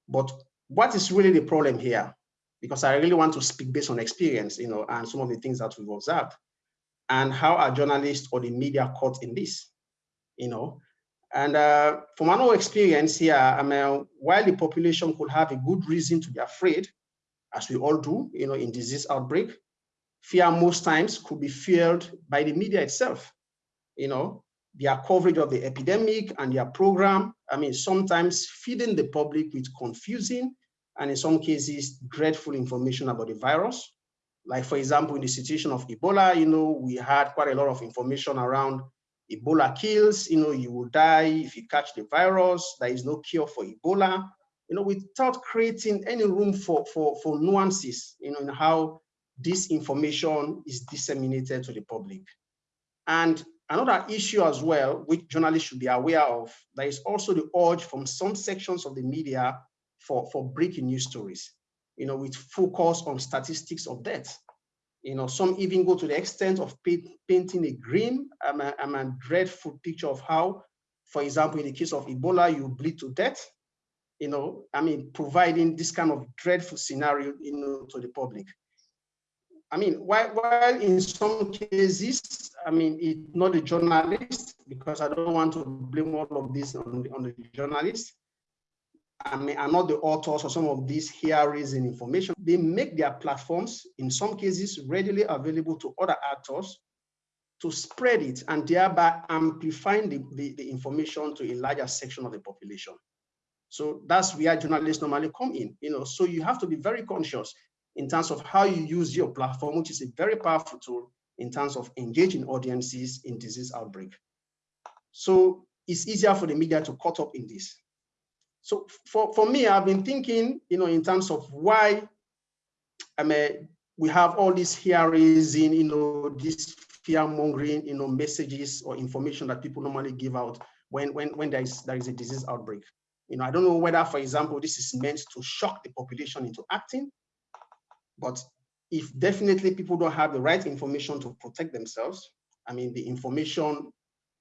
But what is really the problem here? Because I really want to speak based on experience, you know, and some of the things that we've observed and how are journalists or the media caught in this, you know? And uh, from our experience here, I mean, while the population could have a good reason to be afraid, as we all do, you know, in disease outbreak, fear most times could be fueled by the media itself, you know, their coverage of the epidemic and their program, I mean, sometimes feeding the public with confusing and in some cases, dreadful information about the virus, like for example, in the situation of Ebola, you know, we had quite a lot of information around Ebola kills, you know, you will die if you catch the virus, there is no cure for Ebola, you know, without creating any room for, for, for nuances, you know, in how this information is disseminated to the public. And another issue as well, which journalists should be aware of, there is also the urge from some sections of the media for, for breaking news stories you know, with focus on statistics of death. You know, some even go to the extent of painting a grim um, um, and dreadful picture of how, for example, in the case of Ebola, you bleed to death. You know, I mean, providing this kind of dreadful scenario, you know, to the public. I mean, while, while in some cases, I mean, it's not a journalist, because I don't want to blame all of this on the, on the journalist. I mean, are not the authors of some of these here and information. They make their platforms, in some cases, readily available to other actors to spread it and thereby amplifying the, the, the information to a larger section of the population. So that's where journalists normally come in, you know, so you have to be very conscious in terms of how you use your platform, which is a very powerful tool in terms of engaging audiences in disease outbreak. So it's easier for the media to caught up in this. So for, for me, I've been thinking, you know, in terms of why I mean, we have all these hearings in, you know, this fear mongering, you know, messages or information that people normally give out when, when, when there is, there is a disease outbreak. You know, I don't know whether, for example, this is meant to shock the population into acting, but if definitely people don't have the right information to protect themselves, I mean, the information,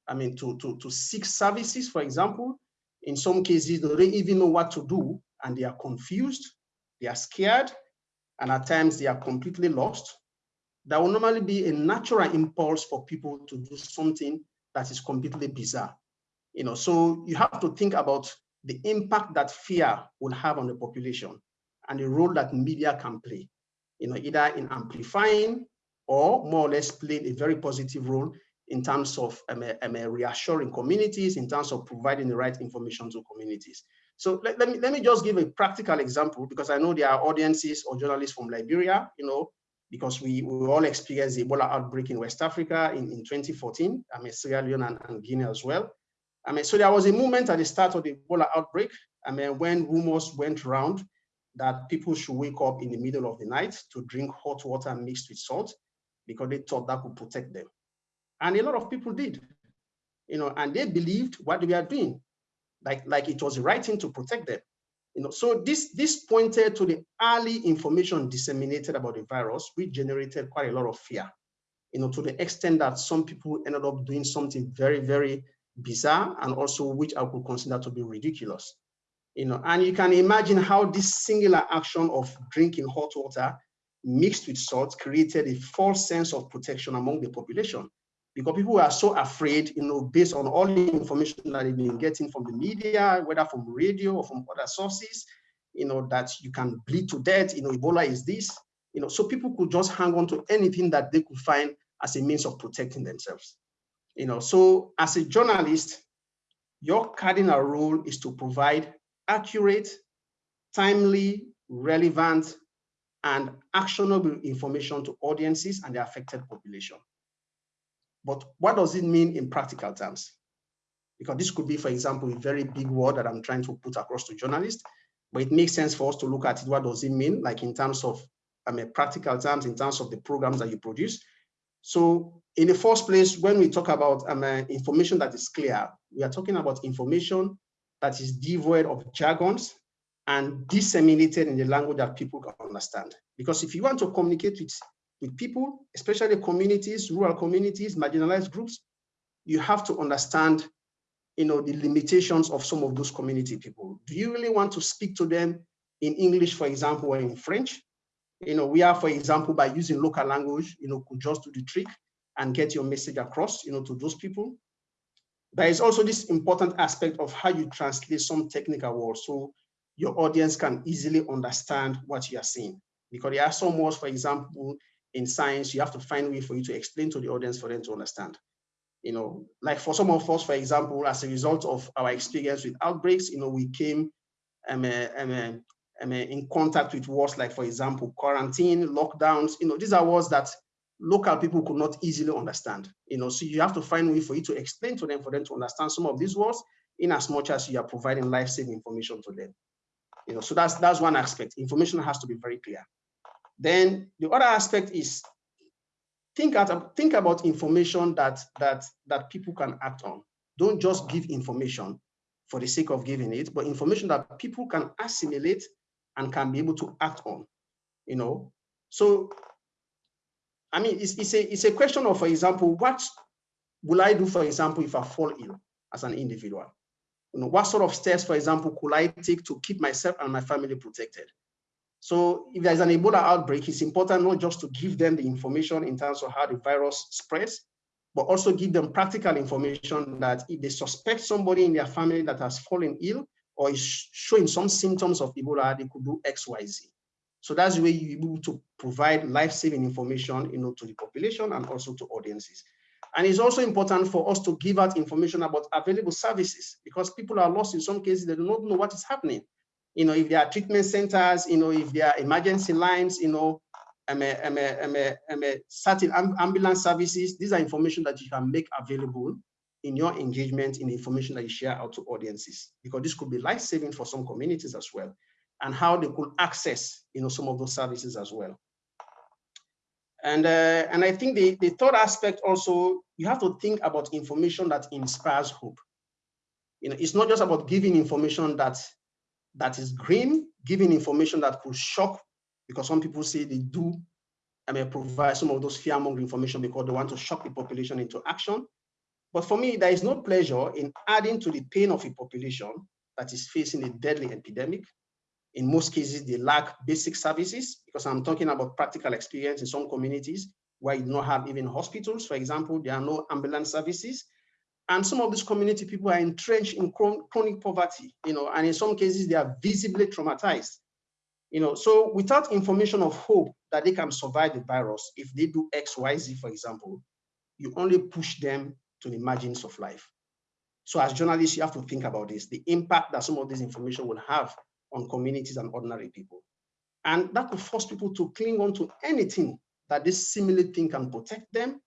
I mean, to, to, to seek services, for example, in some cases, they don't even know what to do and they are confused, they are scared, and at times they are completely lost there will normally be a natural impulse for people to do something that is completely bizarre. You know, so you have to think about the impact that fear will have on the population and the role that media can play, you know, either in amplifying or more or less playing a very positive role in terms of um, um, reassuring communities, in terms of providing the right information to communities. So let, let, me, let me just give a practical example because I know there are audiences or journalists from Liberia, you know, because we, we all experienced the Ebola outbreak in West Africa in, in 2014, I mean, Sierra Leone and, and Guinea as well. I mean, so there was a moment at the start of the Ebola outbreak, I mean, when rumors went around that people should wake up in the middle of the night to drink hot water mixed with salt because they thought that would protect them. And a lot of people did, you know, and they believed what they were doing, like, like it was the right thing to protect them. You know, so this, this pointed to the early information disseminated about the virus, which generated quite a lot of fear, you know, to the extent that some people ended up doing something very, very bizarre and also which I would consider to be ridiculous. You know, and you can imagine how this singular action of drinking hot water mixed with salt created a false sense of protection among the population because people are so afraid, you know, based on all the information that they've been getting from the media, whether from radio or from other sources, you know, that you can bleed to death, you know, Ebola is this, you know, so people could just hang on to anything that they could find as a means of protecting themselves. You know, so as a journalist, your cardinal role is to provide accurate, timely, relevant, and actionable information to audiences and the affected population. But what does it mean in practical terms? Because this could be, for example, a very big word that I'm trying to put across to journalists, but it makes sense for us to look at it. What does it mean? Like in terms of, I mean, practical terms, in terms of the programs that you produce. So in the first place, when we talk about um, uh, information that is clear, we are talking about information that is devoid of jargons and disseminated in the language that people can understand. Because if you want to communicate with with people, especially communities, rural communities, marginalized groups, you have to understand you know, the limitations of some of those community people. Do you really want to speak to them in English, for example, or in French? You know, we are, for example, by using local language, you know, could just do the trick and get your message across, you know, to those people. There is also this important aspect of how you translate some technical words so your audience can easily understand what you are saying. Because there are some words, for example, in science, you have to find a way for you to explain to the audience for them to understand. You know, like for some of us, for example, as a result of our experience with outbreaks, you know, we came um, uh, um, uh, um, uh, in contact with words like, for example, quarantine, lockdowns, you know, these are words that local people could not easily understand. You know, so you have to find a way for you to explain to them, for them to understand some of these words in as much as you are providing life-saving information to them. You know, so that's that's one aspect. Information has to be very clear. Then the other aspect is think, at, think about information that, that, that people can act on. Don't just give information for the sake of giving it, but information that people can assimilate and can be able to act on, you know? So, I mean, it's, it's, a, it's a question of, for example, what will I do, for example, if I fall ill as an individual? You know, what sort of steps, for example, could I take to keep myself and my family protected? So if there's an Ebola outbreak, it's important not just to give them the information in terms of how the virus spreads, but also give them practical information that if they suspect somebody in their family that has fallen ill or is showing some symptoms of Ebola, they could do X, Y, Z. So that's the way you're able to provide life-saving information, you know, to the population and also to audiences. And it's also important for us to give out information about available services because people are lost in some cases, they do not know what is happening. You know, if there are treatment centers, you know, if there are emergency lines, you know, um, um, um, um, certain ambulance services, these are information that you can make available in your engagement in the information that you share out to audiences, because this could be life-saving for some communities as well, and how they could access, you know, some of those services as well. And, uh, and I think the, the third aspect also, you have to think about information that inspires hope. You know, it's not just about giving information that, that is green, giving information that could shock, because some people say they do I mean, provide some of those fear-mongering information because they want to shock the population into action. But for me, there is no pleasure in adding to the pain of a population that is facing a deadly epidemic. In most cases, they lack basic services because I'm talking about practical experience in some communities where you do not have even hospitals. For example, there are no ambulance services. And some of these community people are entrenched in chronic poverty, you know, and in some cases they are visibly traumatized. You know, so without information of hope that they can survive the virus, if they do X, Y, Z, for example, you only push them to the margins of life. So as journalists, you have to think about this, the impact that some of this information will have on communities and ordinary people. And that could force people to cling on to anything that this similar thing can protect them,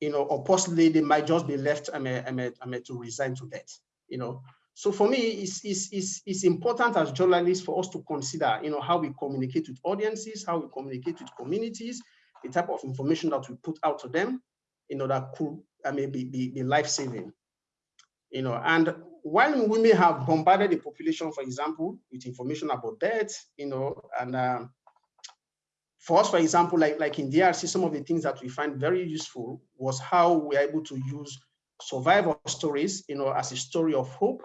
you know, or possibly they might just be left I mean, I mean, I mean, to resign to death, you know. So for me, it's, it's, it's, it's important as journalists for us to consider, you know, how we communicate with audiences, how we communicate with communities, the type of information that we put out to them, you know, that could I mean, be, be, be life-saving. You know, and while we may have bombarded the population, for example, with information about death, you know, and um, for us, for example, like, like in DRC, some of the things that we find very useful was how we are able to use survival stories, you know, as a story of hope,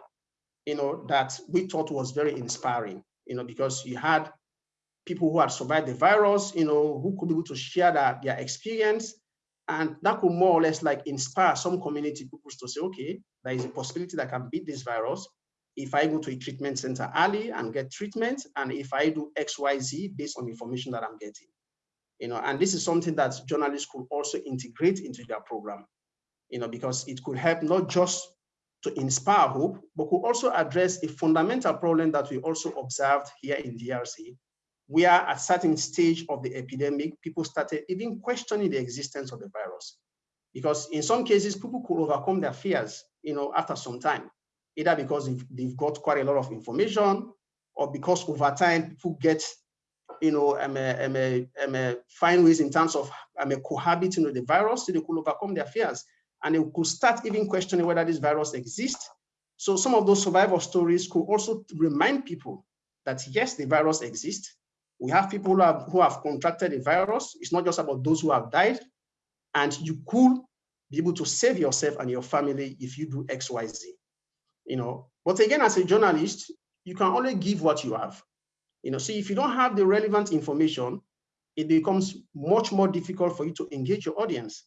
you know, that we thought was very inspiring, you know, because you had people who had survived the virus, you know, who could be able to share that, their experience and that could more or less like inspire some community people to say, okay, there is a possibility that I can beat this virus if I go to a treatment center early and get treatment, and if I do X, Y, Z based on information that I'm getting. You know, and this is something that journalists could also integrate into their program, you know, because it could help not just to inspire hope, but could also address a fundamental problem that we also observed here in DRC, where at certain stage of the epidemic, people started even questioning the existence of the virus. Because in some cases, people could overcome their fears, you know, after some time, either because they've, got quite a lot of information or because over time people get, you know, um, um, um, find ways in terms of um, cohabiting with the virus, so they could overcome their fears. And they could start even questioning whether this virus exists. So some of those survival stories could also remind people that yes, the virus exists, we have people who have, who have contracted the virus. It's not just about those who have died. And you could be able to save yourself and your family if you do X, Y, Z. You know, but again, as a journalist, you can only give what you have. You know, see, if you don't have the relevant information, it becomes much more difficult for you to engage your audience.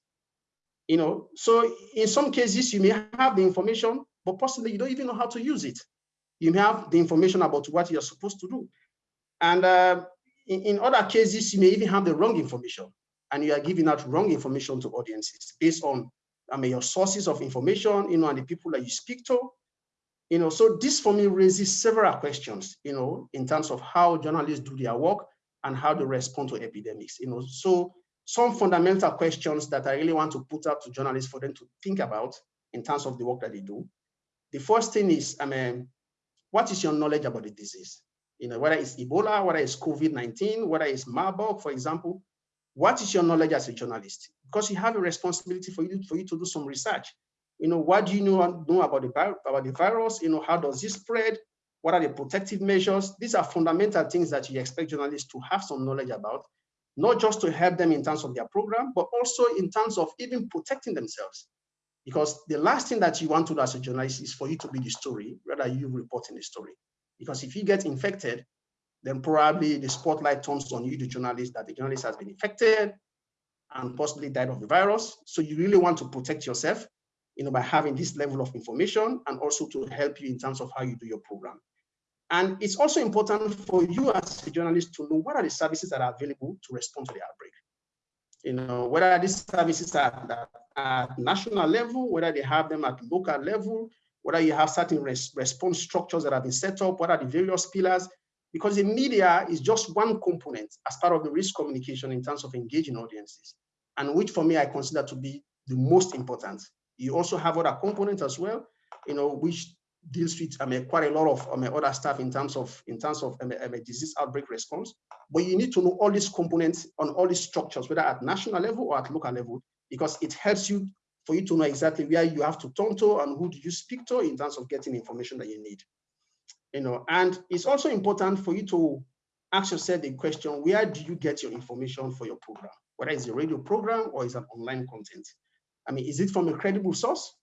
You know, so in some cases, you may have the information, but possibly you don't even know how to use it. You may have the information about what you're supposed to do. And uh, in, in other cases, you may even have the wrong information and you are giving out wrong information to audiences based on I mean, your sources of information, you know, and the people that you speak to. You know, so this for me raises several questions, you know, in terms of how journalists do their work and how they respond to epidemics, you know. So some fundamental questions that I really want to put out to journalists for them to think about in terms of the work that they do. The first thing is, I mean, what is your knowledge about the disease? you know, whether it's Ebola, whether it's COVID-19, whether it's Marburg, for example, what is your knowledge as a journalist? Because you have a responsibility for you, for you to do some research. You know, what do you know, know about, the, about the virus? You know, how does it spread? What are the protective measures? These are fundamental things that you expect journalists to have some knowledge about, not just to help them in terms of their program, but also in terms of even protecting themselves. Because the last thing that you want to do as a journalist is for you to be the story, rather you reporting the story. Because if you get infected, then probably the spotlight turns on you, the journalist, that the journalist has been infected and possibly died of the virus. So you really want to protect yourself, you know, by having this level of information and also to help you in terms of how you do your program. And it's also important for you as a journalist to know what are the services that are available to respond to the outbreak. You know, whether these services are at, at national level, whether they have them at local level, whether you have certain res response structures that have been set up, what are the various pillars, because the media is just one component as part of the risk communication in terms of engaging audiences, and which for me, I consider to be the most important. You also have other components as well, you know, which deals with I mean, quite a lot of I mean, other stuff in terms of in terms of I mean, disease outbreak response. But you need to know all these components on all these structures, whether at national level or at local level, because it helps you for you to know exactly where you have to turn to and who do you speak to in terms of getting information that you need. You know, and it's also important for you to ask yourself the question, where do you get your information for your program? Whether it's a radio program or it's an online content. I mean, is it from a credible source?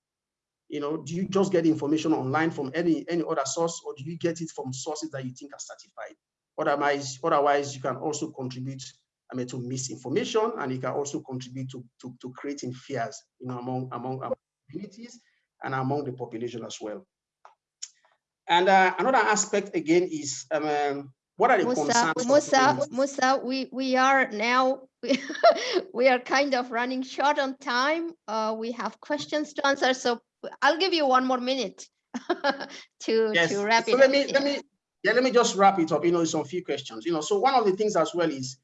You know, do you just get information online from any, any other source or do you get it from sources that you think are certified? Otherwise, otherwise you can also contribute I mean, to misinformation, and it can also contribute to, to, to creating fears, you know, among, among, among communities and among the population as well. And uh, another aspect again is um, what are the Musa, concerns? Musa, Musa, we, we are now, [LAUGHS] we are kind of running short on time. Uh, we have questions to answer, so I'll give you one more minute [LAUGHS] to, Yes. to wrap so it let up. me let me yeah let me just wrap it up. You know, some few questions. You know, so one of the things as well is,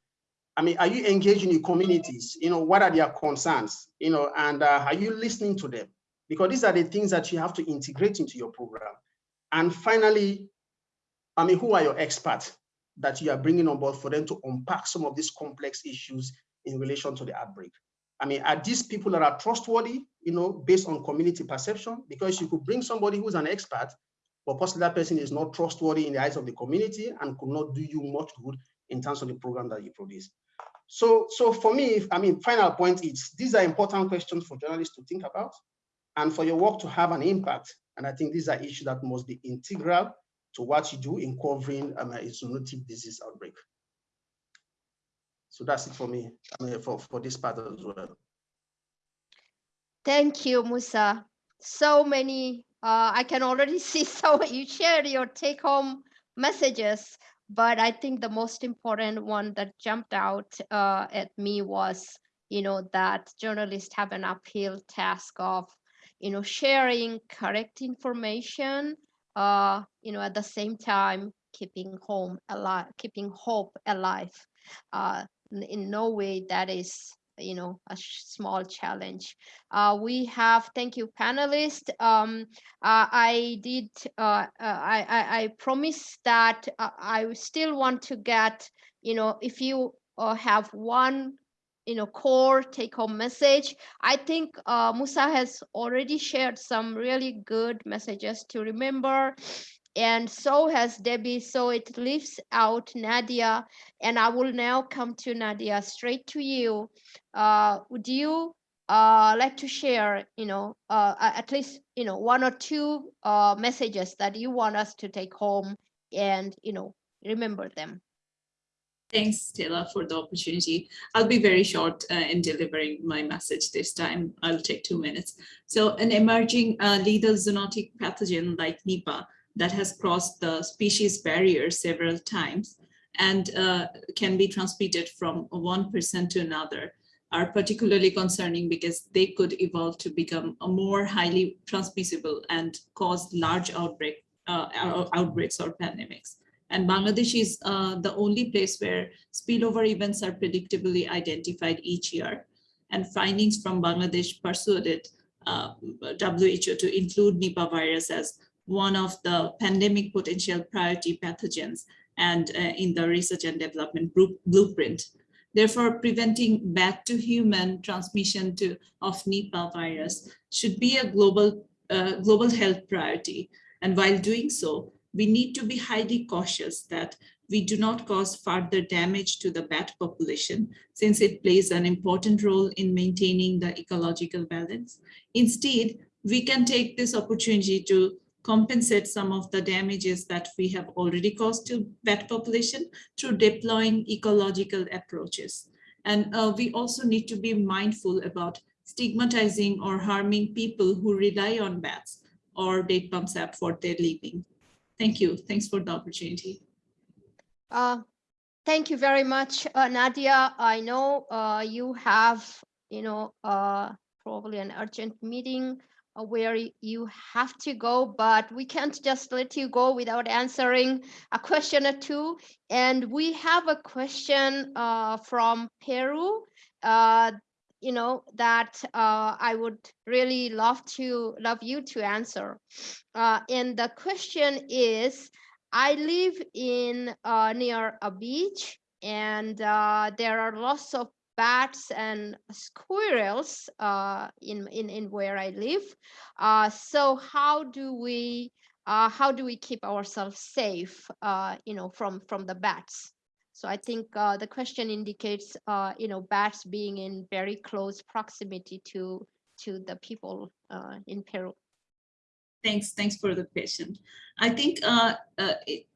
I mean, are you engaging in communities? You know, what are their concerns? You know, and uh, are you listening to them? Because these are the things that you have to integrate into your program. And finally, I mean, who are your experts that you are bringing on board for them to unpack some of these complex issues in relation to the outbreak? I mean, are these people that are trustworthy, you know, based on community perception? Because you could bring somebody who's an expert, but possibly that person is not trustworthy in the eyes of the community and could not do you much good in terms of the program that you produce. So, so for me, I mean, final point is these are important questions for journalists to think about and for your work to have an impact. And I think these are issues that must be integral to what you do in covering um, a zoonotic disease outbreak. So that's it for me, mean, for, for this part as well. Thank you, Musa. So many, uh, I can already [LAUGHS] see so [LAUGHS] you shared your take home messages, but I think the most important one that jumped out uh, at me was, you know, that journalists have an uphill task of, you know, sharing correct information, uh, you know, at the same time, keeping home alive, keeping hope alive. Uh, in- no way that is you know a small challenge uh, we have thank you panelists um, uh, i did uh, uh, I, I i promise that uh, i still want to get you know if you uh, have one you know core take home message i think uh, musa has already shared some really good messages to remember and so has Debbie. So it leaves out Nadia, and I will now come to Nadia straight to you. Uh, would you uh, like to share, you know, uh, at least you know one or two uh, messages that you want us to take home and you know remember them? Thanks, Stella, for the opportunity. I'll be very short uh, in delivering my message this time. I'll take two minutes. So an emerging uh, lethal zoonotic pathogen like Nipah that has crossed the species barrier several times and uh, can be transmitted from one person to another are particularly concerning because they could evolve to become more highly transmissible and cause large outbreak, uh, outbreaks or pandemics. And Bangladesh is uh, the only place where spillover events are predictably identified each year. And findings from Bangladesh persuaded uh, WHO to include Nipah virus as one of the pandemic potential priority pathogens and uh, in the research and development blueprint. Therefore, preventing bat to human transmission to of Nipah virus should be a global uh, global health priority. And while doing so, we need to be highly cautious that we do not cause further damage to the bat population since it plays an important role in maintaining the ecological balance. Instead, we can take this opportunity to compensate some of the damages that we have already caused to bat population through deploying ecological approaches. And uh, we also need to be mindful about stigmatizing or harming people who rely on bats or date palm sap for their living. Thank you. Thanks for the opportunity. Uh, Thank you very much, uh, Nadia. I know uh, you have, you know, uh, probably an urgent meeting uh, where you have to go, but we can't just let you go without answering a question or two. And we have a question uh, from Peru, you know, that uh, I would really love to love you to answer. Uh, and the question is, I live in uh, near a beach, and uh, there are lots of bats and squirrels uh, in, in in where I live. Uh, so how do we how do we keep ourselves safe? You know, from from the bats. So I think uh, the question indicates, uh, you know, bats being in very close proximity to to the people uh, in Peru. Thanks, thanks for the question. I think uh, uh, it-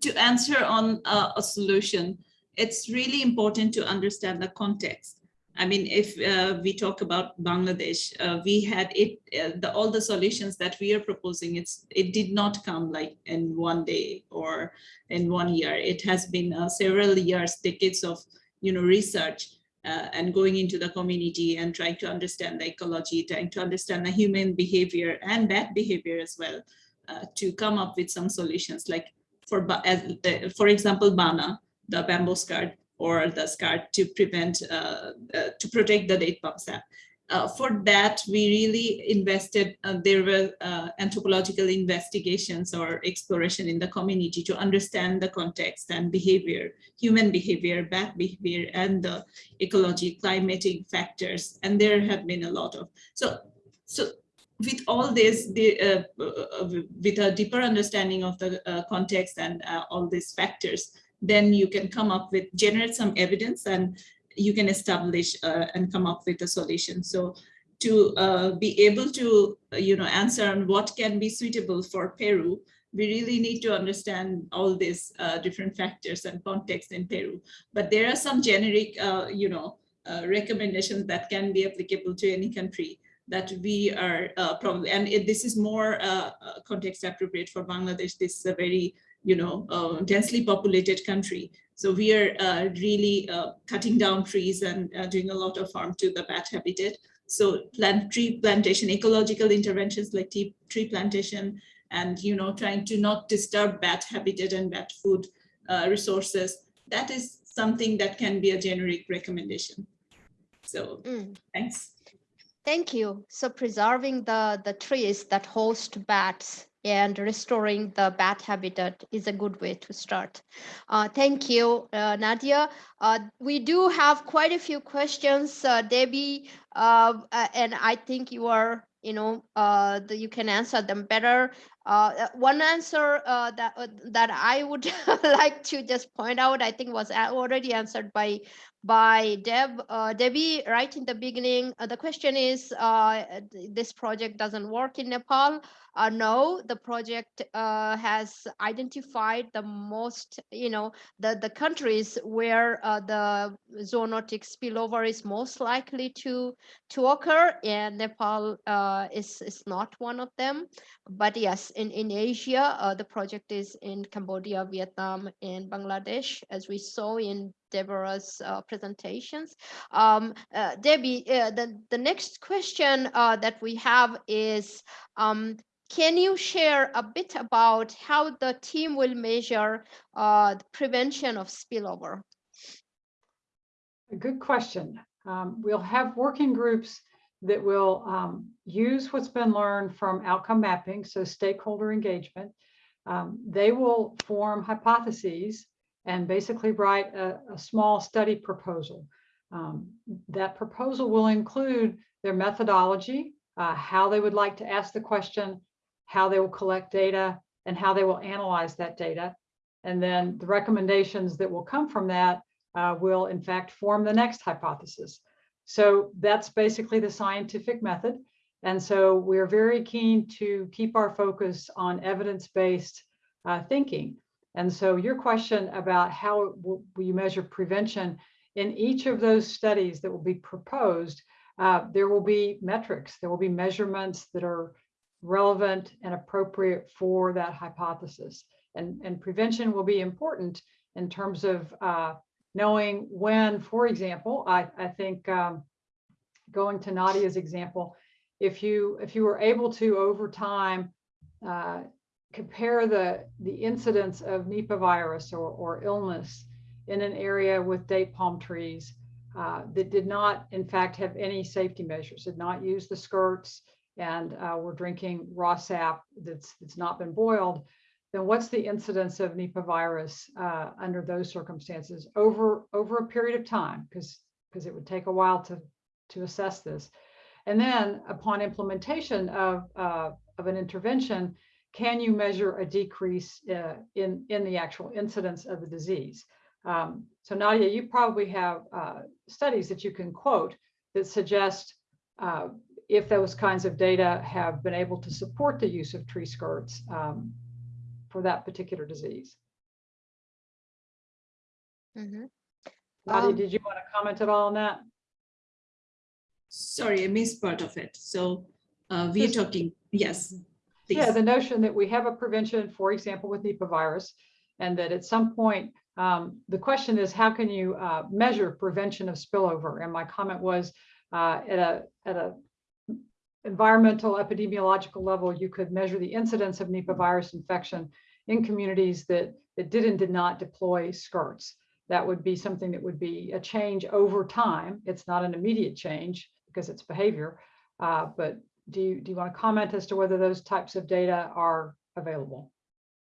to answer on uh, a solution, it's really important to understand the context. I mean, if uh, we talk about Bangladesh, uh, we had it, uh, the, all the solutions that we are proposing, it's, it did not come like in one day or in one year. It has been uh, several years, decades of, you know, research uh, and going into the community and trying to understand the ecology, trying to understand the human behavior and bad behavior as well, uh, to come up with some solutions like for, as, for example, BANA, the bamboo skirt or the skirt to prevent, uh, uh, to protect the date palm sap. Uh, for that, we really invested, uh, there were uh, anthropological investigations or exploration in the community to understand the context and behavior, human behavior, bat behavior, and the ecology, climatic factors. And there have been a lot of, so, so with all this, the, uh, uh, with a deeper understanding of the uh, context and uh, all these factors, then you can come up with, generate some evidence and you can establish uh, and come up with a solution. So to uh, be able to, uh, you know, answer on what can be suitable for Peru, we really need to understand all these uh, different factors and context in Peru. But there are some generic, uh, you know, uh, recommendations that can be applicable to any country that we are probably, and it, this is more context appropriate for Bangladesh. This is a very, you know, uh, densely populated country. So we are uh, really uh, cutting down trees and uh, doing a lot of harm to the bat habitat. So plant tree plantation, ecological interventions like tea, tree plantation, and you know, trying to not disturb bat habitat and bat food uh, resources. That is something that can be a generic recommendation. So Mm. thanks. Thank you. So preserving the, the trees that host bats and restoring the bat habitat is a good way to start. Uh, thank you, uh, Nadia. Uh, we do have quite a few questions, uh, Debbie, uh, uh, and I think you are, you know, the, you can answer them better. Uh, uh, one answer uh, that uh, that I would [LAUGHS] like to just point out, I think was already answered by by Deb, uh, Debbie, right in the beginning. The question is, this project doesn't work in Nepal. No, the project has identified the most, you know, the, the countries where the zoonotic spillover is most likely to, to occur, and Nepal is, is not one of them. But yes, in, in Asia, uh, the project is in Cambodia, Vietnam, and Bangladesh, as we saw in Deborah's uh, presentations. Um, uh, Debbie, uh, the, the next question uh, that we have is, um, can you share a bit about how the team will measure uh, the prevention of spillover? A good question. Um, we'll have working groups that will um, use what's been learned from outcome mapping, so stakeholder engagement. Um, they will form hypotheses and basically write a, a small study proposal. Um, that proposal will include their methodology, uh, how they would like to ask the question, how they will collect data, and how they will analyze that data. And then the recommendations that will come from that uh, will in fact form the next hypothesis. So that's basically the scientific method. And so we're very keen to keep our focus on evidence-based uh, thinking. And so your question about how will you measure prevention in each of those studies that will be proposed, uh, there will be metrics, there will be measurements that are relevant and appropriate for that hypothesis. And, and prevention will be important in terms of uh, knowing when, for example, I, I think um, going to Nadia's example, if you if you were able to over time uh, compare the the incidence of Nipah virus or, or illness in an area with date palm trees uh, that did not, in fact, have any safety measures, did not use the skirts, and uh, were drinking raw sap that's that's not been boiled, then what's the incidence of Nipah virus uh, under those circumstances over over a period of time? Because because it would take a while to to assess this. And then upon implementation of, uh, of an intervention, can you measure a decrease uh, in, in the actual incidence of the disease? Um, so Nadia, you probably have uh, studies that you can quote that suggest uh, if those kinds of data have been able to support the use of tree skirts um, for that particular disease. Mhm. Nadia, Um, did you want to comment at all on that? Sorry, I missed part of it. So uh, we're Just- talking, yes. Yeah, the notion that we have a prevention, for example, with Nipah virus, and that at some point, um, the question is, how can you uh, measure prevention of spillover? And my comment was, uh, at a at a environmental epidemiological level, you could measure the incidence of Nipah virus infection in communities that that did and did not deploy skirts. That would be something that would be a change over time. It's not an immediate change because it's behavior, uh, but do you, do you want to comment as to whether those types of data are available?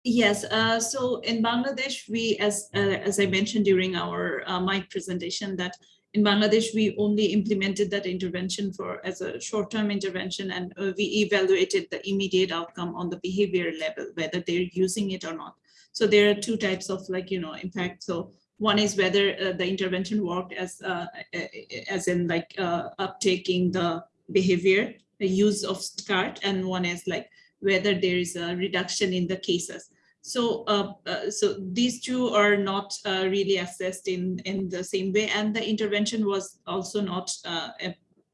Yes, uh, so in Bangladesh, we, as uh, as I mentioned during our uh, mic presentation, that in Bangladesh, we only implemented that intervention for as a short-term intervention and uh, we evaluated the immediate outcome on the behavior level, whether they're using it or not. So there are two types of like, you know, impact. So one is whether uh, the intervention worked as uh, as in like uh, uptaking the behavior, the use of skirt, and one is like whether there is a reduction in the cases. So, uh, uh, so these two are not uh, really assessed in in the same way, and the intervention was also not, uh,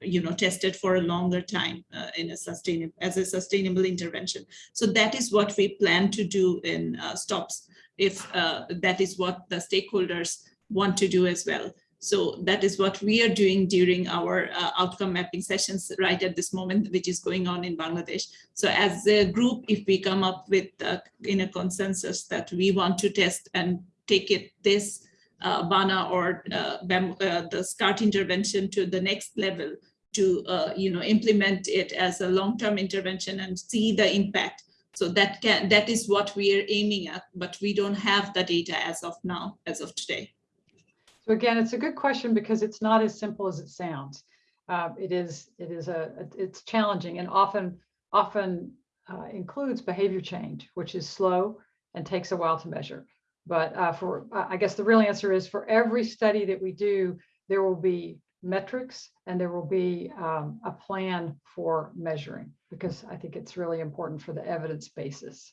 you know, tested for a longer time in a sustainable as a sustainable intervention. So that is what we plan to do in stops, if that is what the stakeholders want to do as well. So that is what we are doing during our uh, outcome mapping sessions right at this moment, which is going on in Bangladesh. So as a group, if we come up with uh, in a consensus that we want to test and take it this uh, BANA or uh, BAM, uh, the skirt intervention to the next level to uh, you know implement it as a long-term intervention and see the impact. So that can that is what we are aiming at, but we don't have the data as of now, as of today. So again, it's a good question because it's not as simple as it sounds. Uh, it is, it is a, it's challenging and often, often uh, includes behavior change, which is slow and takes a while to measure. But uh, for, I guess the real answer is for every study that we do, there will be metrics and there will be um, a plan for measuring because I think it's really important for the evidence basis.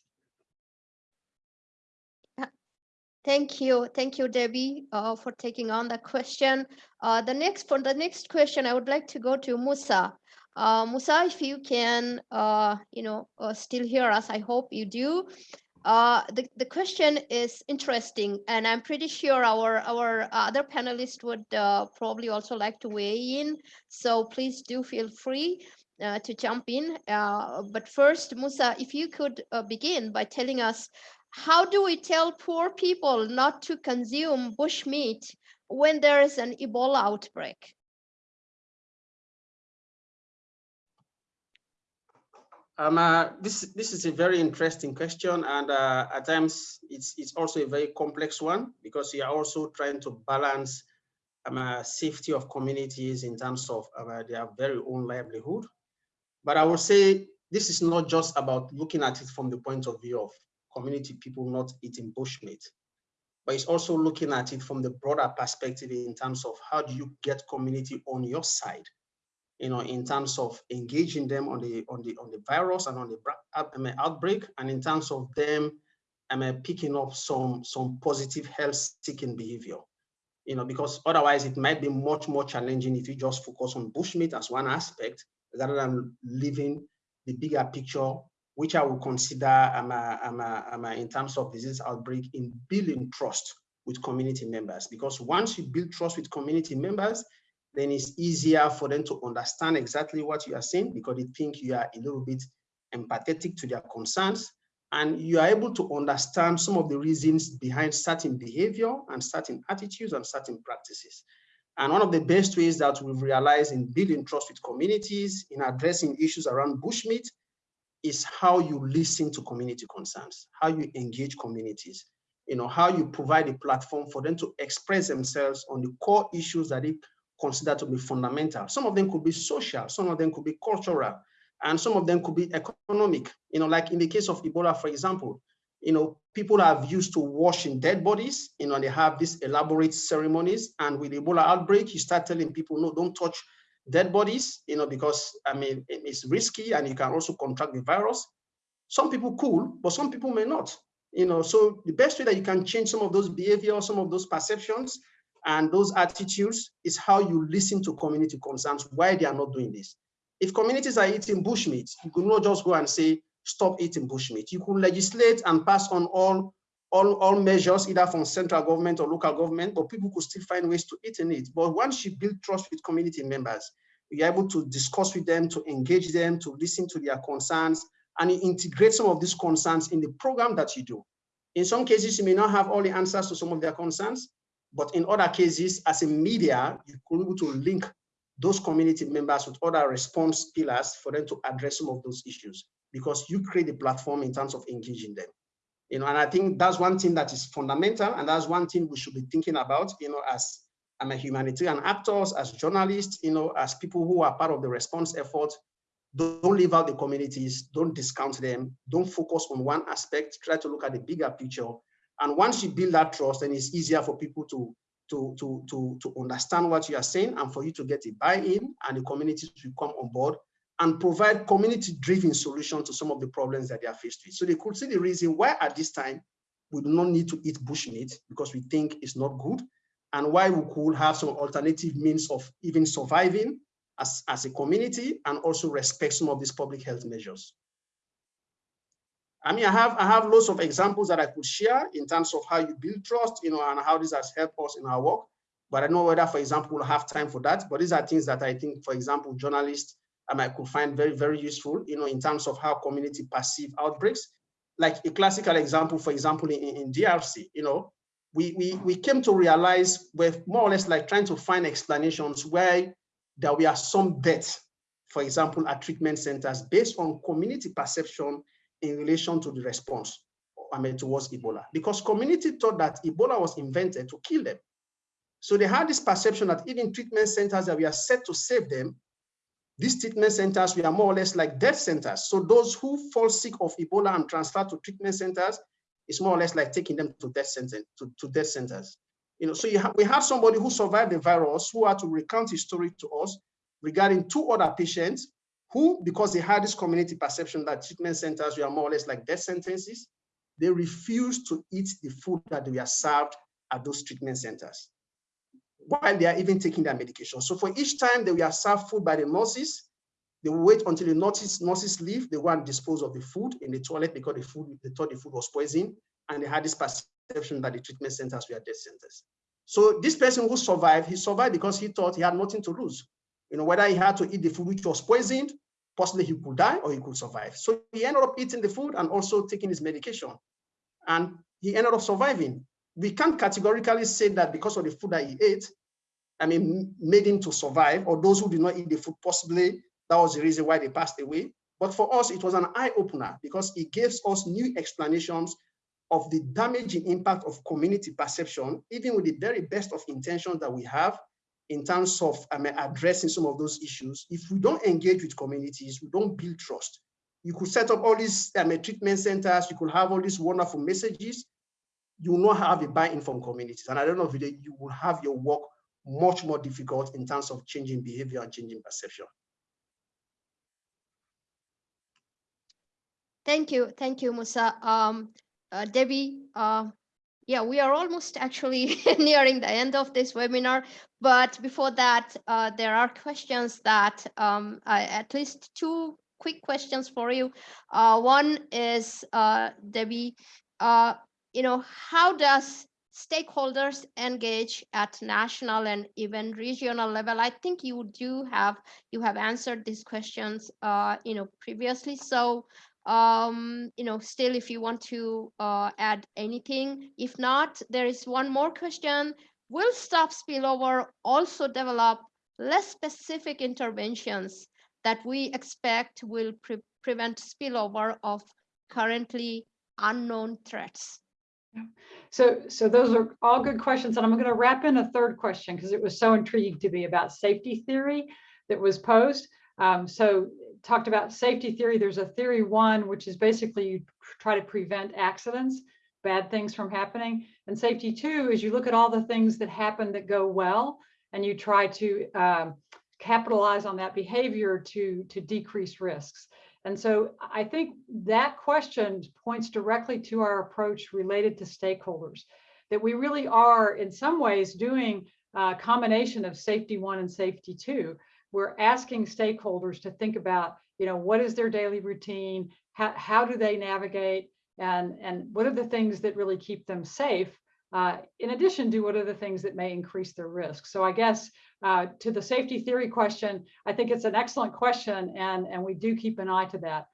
Thank you. Thank you, Debbie, uh, for taking on the question. Uh, the next, for the next question, I would like to go to Musa. Uh, Musa, if you can, uh, you know, uh, still hear us, I hope you do. Uh, the, the question is interesting, and I'm pretty sure our, our other panelists would probably also like to weigh in. So please do feel free uh, to jump in. Uh, but first, Musa, if you could uh, begin by telling us how do we tell poor people not to consume bush meat when there is an Ebola outbreak? Um, uh, this this is a very interesting question, and uh, at times it's it's also a very complex one because you are also trying to balance um, uh, safety of communities in terms of uh, their very own livelihood. But I would say this is not just about looking at it from the point of view of community people not eating bushmeat, but it's also looking at it from the broader perspective in terms of how do you get community on your side you know, in terms of engaging them on the on the on the virus and on the outbreak, and in terms of them, mean, picking up some some positive health-seeking behavior. You know, because otherwise it might be much more challenging if you just focus on bushmeat as one aspect rather than leaving the bigger picture, which I will consider um, uh, in terms of disease outbreak in building trust with community members. Because once you build trust with community members, then it's easier for them to understand exactly what you are saying because they think you are a little bit empathetic to their concerns and you are able to understand some of the reasons behind certain behavior and certain attitudes and certain practices. And one of the best ways that we've realized in building trust with communities, in addressing issues around bushmeat, is how you listen to community concerns, how you engage communities, you know, how you provide a platform for them to express themselves on the core issues that they consider to be fundamental. Some of them could be social, some of them could be cultural, and some of them could be economic. You know, like in the case of Ebola, for example, you know, people have used to washing dead bodies, you know, they have these elaborate ceremonies. And with Ebola outbreak, you start telling people, no, don't touch dead bodies, you know, because I mean, it's risky and you can also contract the virus. Some people cool, but some people may not, you know, so the best way that you can change some of those behaviors, some of those perceptions and those attitudes is how you listen to community concerns, why they are not doing this. If communities are eating bushmeat, you could not just go and say, stop eating bushmeat. You could legislate and pass on all, all, all measures, either from central government or local government, but people could still find ways to eat in it. But once you build trust with community members, you're able to discuss with them, to engage them, to listen to their concerns, and you integrate some of these concerns in the program that you do. In some cases, you may not have all the answers to some of their concerns, but in other cases, as a media, you could be able to link those community members with other response pillars for them to address some of those issues because you create a platform in terms of engaging them. You know, and I think that's one thing that is fundamental, and that's one thing we should be thinking about, you know, as I'm a humanitarian actors, as journalists, you know, as people who are part of the response effort, don't leave out the communities, don't discount them, don't focus on one aspect, try to look at the bigger picture. And once you build that trust, then it's easier for people to to, to, to, to understand what you are saying and for you to get a buy-in and the communities will come on board and provide community-driven solution to some of the problems that they are faced with. So they could see the reason why at this time we do not need to eat bushmeat because we think it's not good and why we could have some alternative means of even surviving as, as a community and also respect some of these public health measures. I mean, I have I have lots of examples that I could share in terms of how you build trust, you know, and how this has helped us in our work. But I don't know whether, for example, we'll have time for that. But these are things that I think, for example, journalists um, I could find very, very useful, you know, in terms of how community perceive outbreaks. Like a classical example, for example, in, in DRC, you know, we, we, we came to realize we're more or less like trying to find explanations where there were some deaths, for example, at treatment centers based on community perception in relation to the response I mean, towards Ebola, because community thought that Ebola was invented to kill them. So they had this perception that even treatment centers that we are set to save them, these treatment centers we are more or less like death centers. So those who fall sick of Ebola and transfer to treatment centers, it's more or less like taking them to death centers. To, to death centers. You know, so you ha we have somebody who survived the virus who had to recount his story to us regarding two other patients who, because they had this community perception that treatment centers were more or less like death sentences, they refused to eat the food that they were served at those treatment centers while they are even taking their medication. So for each time they were served food by the nurses, they will wait until the nurses, nurses leave, they go and dispose of the food in the toilet because the food, they thought the food was poison, and they had this perception that the treatment centers were death centers. So this person who survived, he survived because he thought he had nothing to lose you know, whether he had to eat the food which was poisoned, possibly he could die or he could survive. So he ended up eating the food and also taking his medication. And he ended up surviving. We can't categorically say that because of the food that he ate, I mean, made him to survive, or those who did not eat the food, possibly that was the reason why they passed away. But for us, it was an eye opener because it gives us new explanations of the damaging impact of community perception, even with the very best of intentions that we have, in terms of um, addressing some of those issues, if we don't engage with communities, we don't build trust. You could set up all these um, treatment centers, you could have all these wonderful messages, you will not have a buy-in from communities. And I don't know if you will have your work much more difficult in terms of changing behavior and changing perception. Thank you. Thank you, Musa. Um, uh, Debbie, uh, yeah, we are almost actually [LAUGHS] nearing the end of this webinar. But before that, uh, there are questions that um, I, at least two quick questions for you. Uh, one is, uh, Debbie, uh, you know, how does stakeholders engage at national and even regional level? I think you do have, you have answered these questions, uh, you know, previously. So, um, you know, still, if you want to uh, add anything, if not, there is one more question. Will stop spillover also develop less specific interventions that we expect will pre- prevent spillover of currently unknown threats? So, so those are all good questions. And I'm going to wrap in a third question because it was so intriguing to me about safety theory that was posed. Um, so talked about safety theory. There's a theory one, which is basically you try to prevent accidents, bad things from happening. And safety two is you look at all the things that happen that go well, and you try to um, capitalize on that behavior to, to decrease risks. And so I think that question points directly to our approach related to stakeholders, that we really are in some ways doing a combination of safety one and safety two. We're asking stakeholders to think about, you know, what is their daily routine? How, how do they navigate? And, and what are the things that really keep them safe? Uh, in addition to what are the things that may increase their risk? So I guess uh, to the safety theory question, I think it's an excellent question, and, and we do keep an eye to that.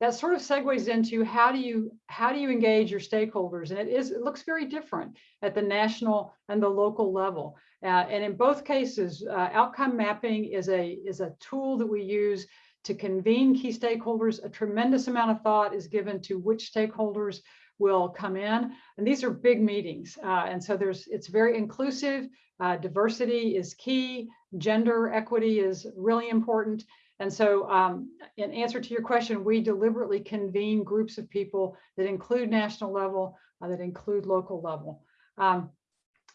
That sort of segues into how do you how do you engage your stakeholders, and it is it looks very different at the national and the local level. Uh, and in both cases, uh, outcome mapping is a is a tool that we use to convene key stakeholders. A tremendous amount of thought is given to which stakeholders will come in. And these are big meetings. Uh, and so there's it's very inclusive. Uh, diversity is key. Gender equity is really important. And so um, in answer to your question, we deliberately convene groups of people that include national level, uh, that include local level. Um,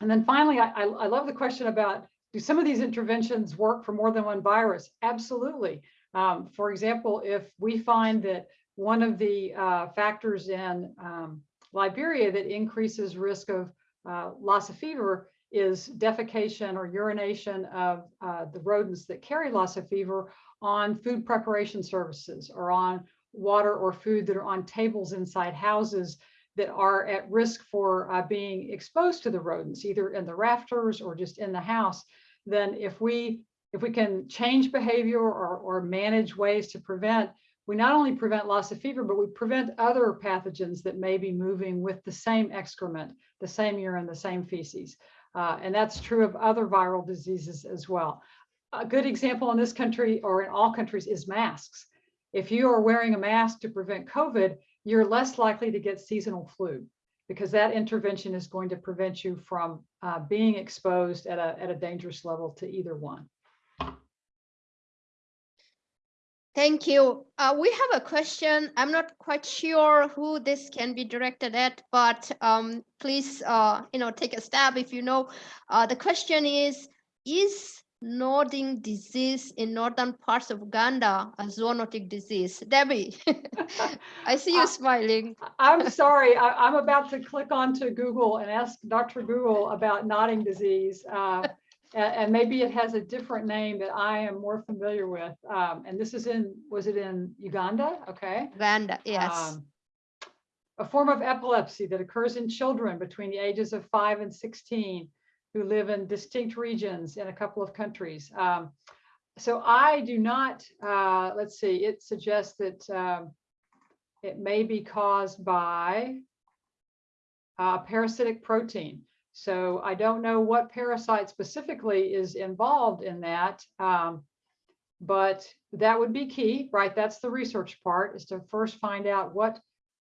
and then finally, I, I love the question about, do some of these interventions work for more than one virus? Absolutely. Um, for example, if we find that one of the uh, factors in um, Liberia that increases risk of uh, Lassa fever is defecation or urination of uh, the rodents that carry Lassa fever on food preparation services or on water or food that are on tables inside houses that are at risk for uh, being exposed to the rodents, either in the rafters or just in the house, then if we if we can change behavior or, or manage ways to prevent, we not only prevent Lassa fever, but we prevent other pathogens that may be moving with the same excrement, the same urine, the same feces. Uh, and that's true of other viral diseases as well. A good example in this country or in all countries is masks. If you are wearing a mask to prevent COVID, you're less likely to get seasonal flu because that intervention is going to prevent you from uh, being exposed at a, at a dangerous level to either one. Thank you. Uh, we have a question. I'm not quite sure who this can be directed at, but um, please, uh, you know, take a stab if you know. Uh, the question is, is nodding disease in northern parts of Uganda a zoonotic disease? Debbie, [LAUGHS] I see you [LAUGHS] Uh, smiling. I'm sorry, I, am about to click onto Google and ask Dr. Google about nodding disease. Uh, and, maybe it has a different name that I am more familiar with. Um, and this is in, was it in Uganda? Okay. Uganda, yes. Um, a form of epilepsy that occurs in children between the ages of five and 16 who live in distinct regions in a couple of countries. Um, so I do not, uh, let's see, it suggests that um, it may be caused by a parasitic protein. So I don't know what parasite specifically is involved in that, um, but that would be key, right? That's the research part is to first find out what,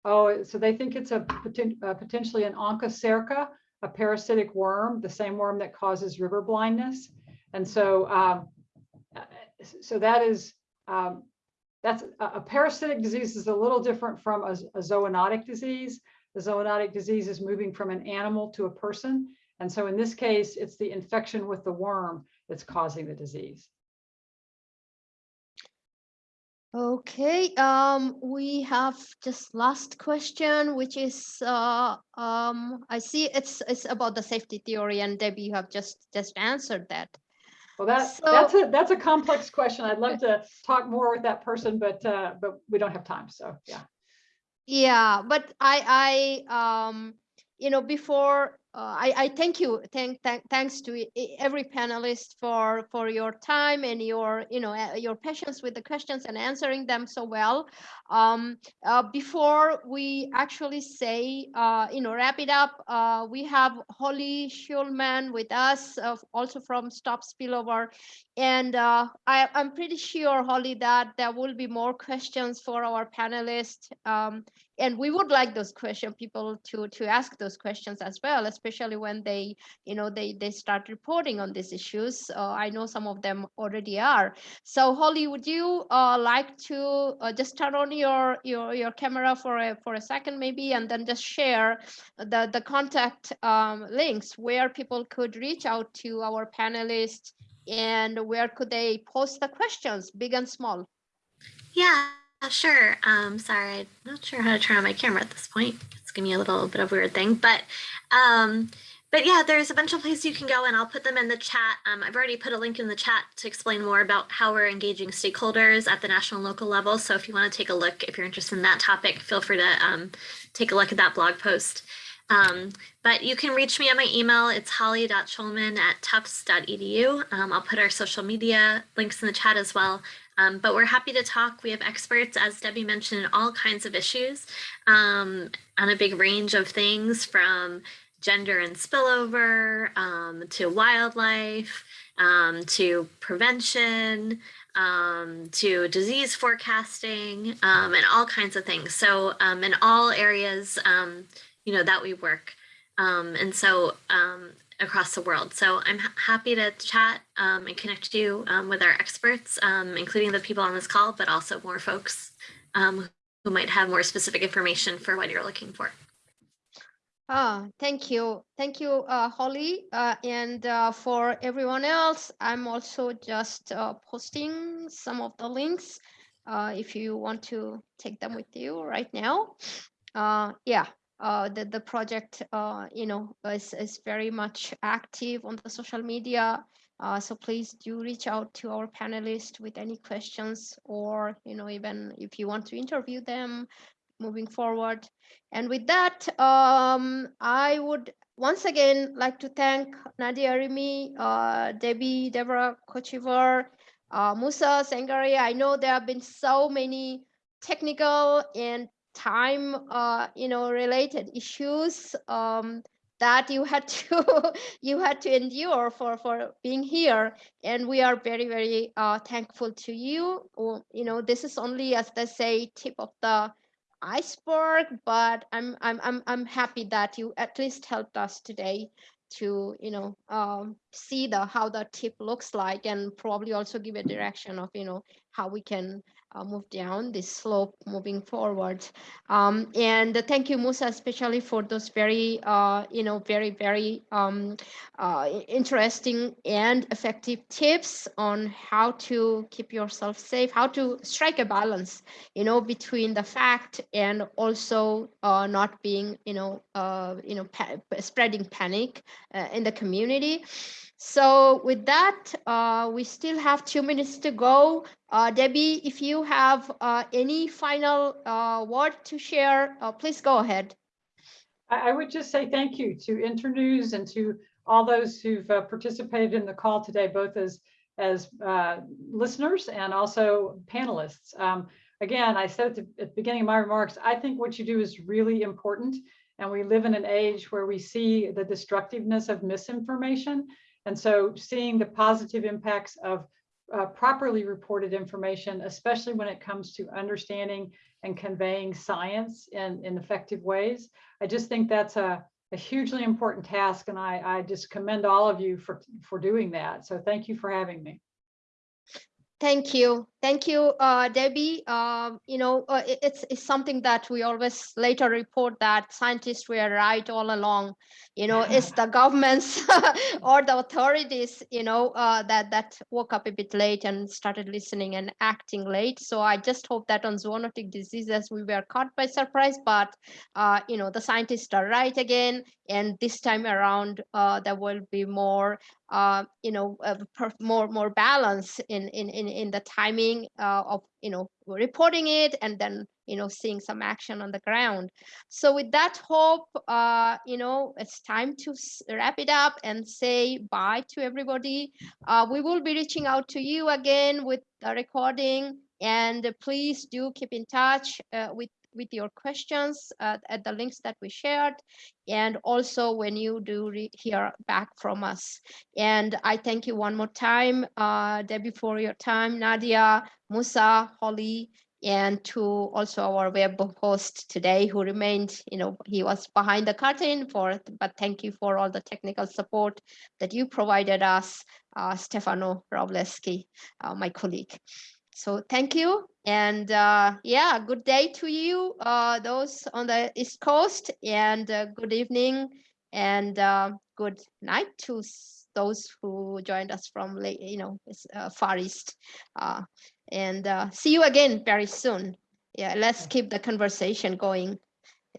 oh, so they think it's a, poten uh, potentially an onchocerca, a parasitic worm, the same worm that causes river blindness. And so, um, uh, so that is, um, that's a, a, parasitic disease is a little different from a, a zoonotic disease. The zoonotic disease is moving from an animal to a person. And so in this case, it's the infection with the worm that's causing the disease. Okay, um, we have just last question, which is, uh, um, I see it's it's about the safety theory, and Debbie, you have just just answered that. Well, that, So- that's a, that's a complex question. I'd love to talk more with that person, but, uh, but we don't have time. So, yeah. Yeah, but I, I, um, you know, before, uh, I, I thank you, thank, thank, thanks to every panelist for, for your time and your, you know, uh, your patience with the questions and answering them so well. Um, uh, before we actually say, uh, you know, wrap it up, uh, we have Holly Schulman with us, uh, also from Stop Spillover. And I, I'm pretty sure, Holly, that there will be more questions for our panelists. Um, and we would like those question people to to ask those questions as well especially when they you know they they start reporting on these issues. Uh, i know some of them already are. So holly would you uh, like to uh, just turn on your your your camera for a for a second maybe and then just share the the contact um, links where people could reach out to our panelists and where could they post the questions big and small? Yeah, sure. Um, sorry, I'm not sure how to turn on my camera at this point. It's giving me a little bit of a weird thing, but um, but yeah, there's a bunch of places you can go, and I'll put them in the chat. Um, I've already put a link in the chat to explain more about how we're engaging stakeholders at the national and local level. So if you want to take a look, if you're interested in that topic, feel free to um, take a look at that blog post. Um, but you can reach me at my email. It's holly.schulman at tufts.edu. Um, I'll put our social media links in the chat as well. Um, but we're happy to talk. We have experts, as Debbie mentioned, in all kinds of issues um, on a big range of things from gender and spillover um, to wildlife um, to prevention um, to disease forecasting um, and all kinds of things. So in all areas, you know, that we work. And so across the world. So I'm happy to chat um, and connect you um, with our experts, um, including the people on this call, but also more folks um, who might have more specific information for what you're looking for. Ah, thank you. Thank you, uh, Holly. Uh, and uh, for everyone else, I'm also just uh, posting some of the links uh, if you want to take them with you right now. Uh, yeah, uh, the, the project, uh, you know, is, is very much active on the social media. Uh, so please do reach out to our panelists with any questions or, you know, even if you want to interview them moving forward. And with that, um, I would once again like to thank Nadia Rimi, uh, Debbie, Deborah Kochevar, uh, Musa Sangari. I know there have been so many technical and time, uh, you know, related issues um, that you had [LAUGHS] to you had to endure for for being here, and we are very very uh, thankful to you. You know, this is only as they say tip of the iceberg, but I'm I'm I'm I'm happy that you at least helped us today to you know um, see the how the tip looks like and probably also give a direction of you know how we can uh, move down this slope moving forward. Um, and thank you, Musa, especially for those very, uh, you know, very, very um, uh, interesting and effective tips on how to keep yourself safe, how to strike a balance, you know, between the fact and also uh, not being, you know, uh, you know, pa- spreading panic uh, in the community. So with that, uh, we still have two minutes to go. Uh, Debbie, if you have uh, any final uh, word to share, uh, please go ahead. I, would just say thank you to Internews and to all those who've uh, participated in the call today, both as as listeners and also panelists. Um, again, I said at the, at the beginning of my remarks, I think what you do is really important. And we live in an age where we see the destructiveness of misinformation. And so seeing the positive impacts of uh, properly reported information, especially when it comes to understanding and conveying science in, in effective ways, I just think that's a, a hugely important task. And I, I just commend all of you for, for doing that. So thank you for having me. Thank you. Thank you, uh, Debbie. Um, you know, uh, it- it's, it's something that we always later report that scientists were right all along. You know, it's the governments [LAUGHS] or the authorities, you know, uh, that, that woke up a bit late and started listening and acting late. So I just hope that on zoonotic diseases, we were caught by surprise, but, uh, you know, the scientists are right again. And this time around, uh, there will be more uh, you know, uh, more more balance in in in in the timing uh, of you know reporting it and then you know seeing some action on the ground. So with that hope, uh, you know, it's time to wrap it up and say bye to everybody. Uh, we will be reaching out to you again with the recording, and please do keep in touch uh, with with your questions uh, at the links that we shared and also when you do hear back from us and I thank you one more time, uh, Debbie, for your time, Nadia, Musa, Holly, and to also our web host today who remained, you know, he was behind the curtain for, but thank you for all the technical support that you provided us, uh, Stefano Rovleski, uh, my colleague. So thank you. And uh, yeah, good day to you, uh, those on the East Coast, and uh, good evening and uh, good night to those who joined us from late, you know, uh, Far East. Uh, and uh, see you again very soon. Yeah, let's keep the conversation going.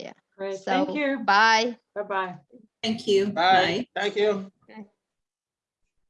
Yeah. Great, So thank you. bye. Bye-bye. Thank you. Bye. Thank you.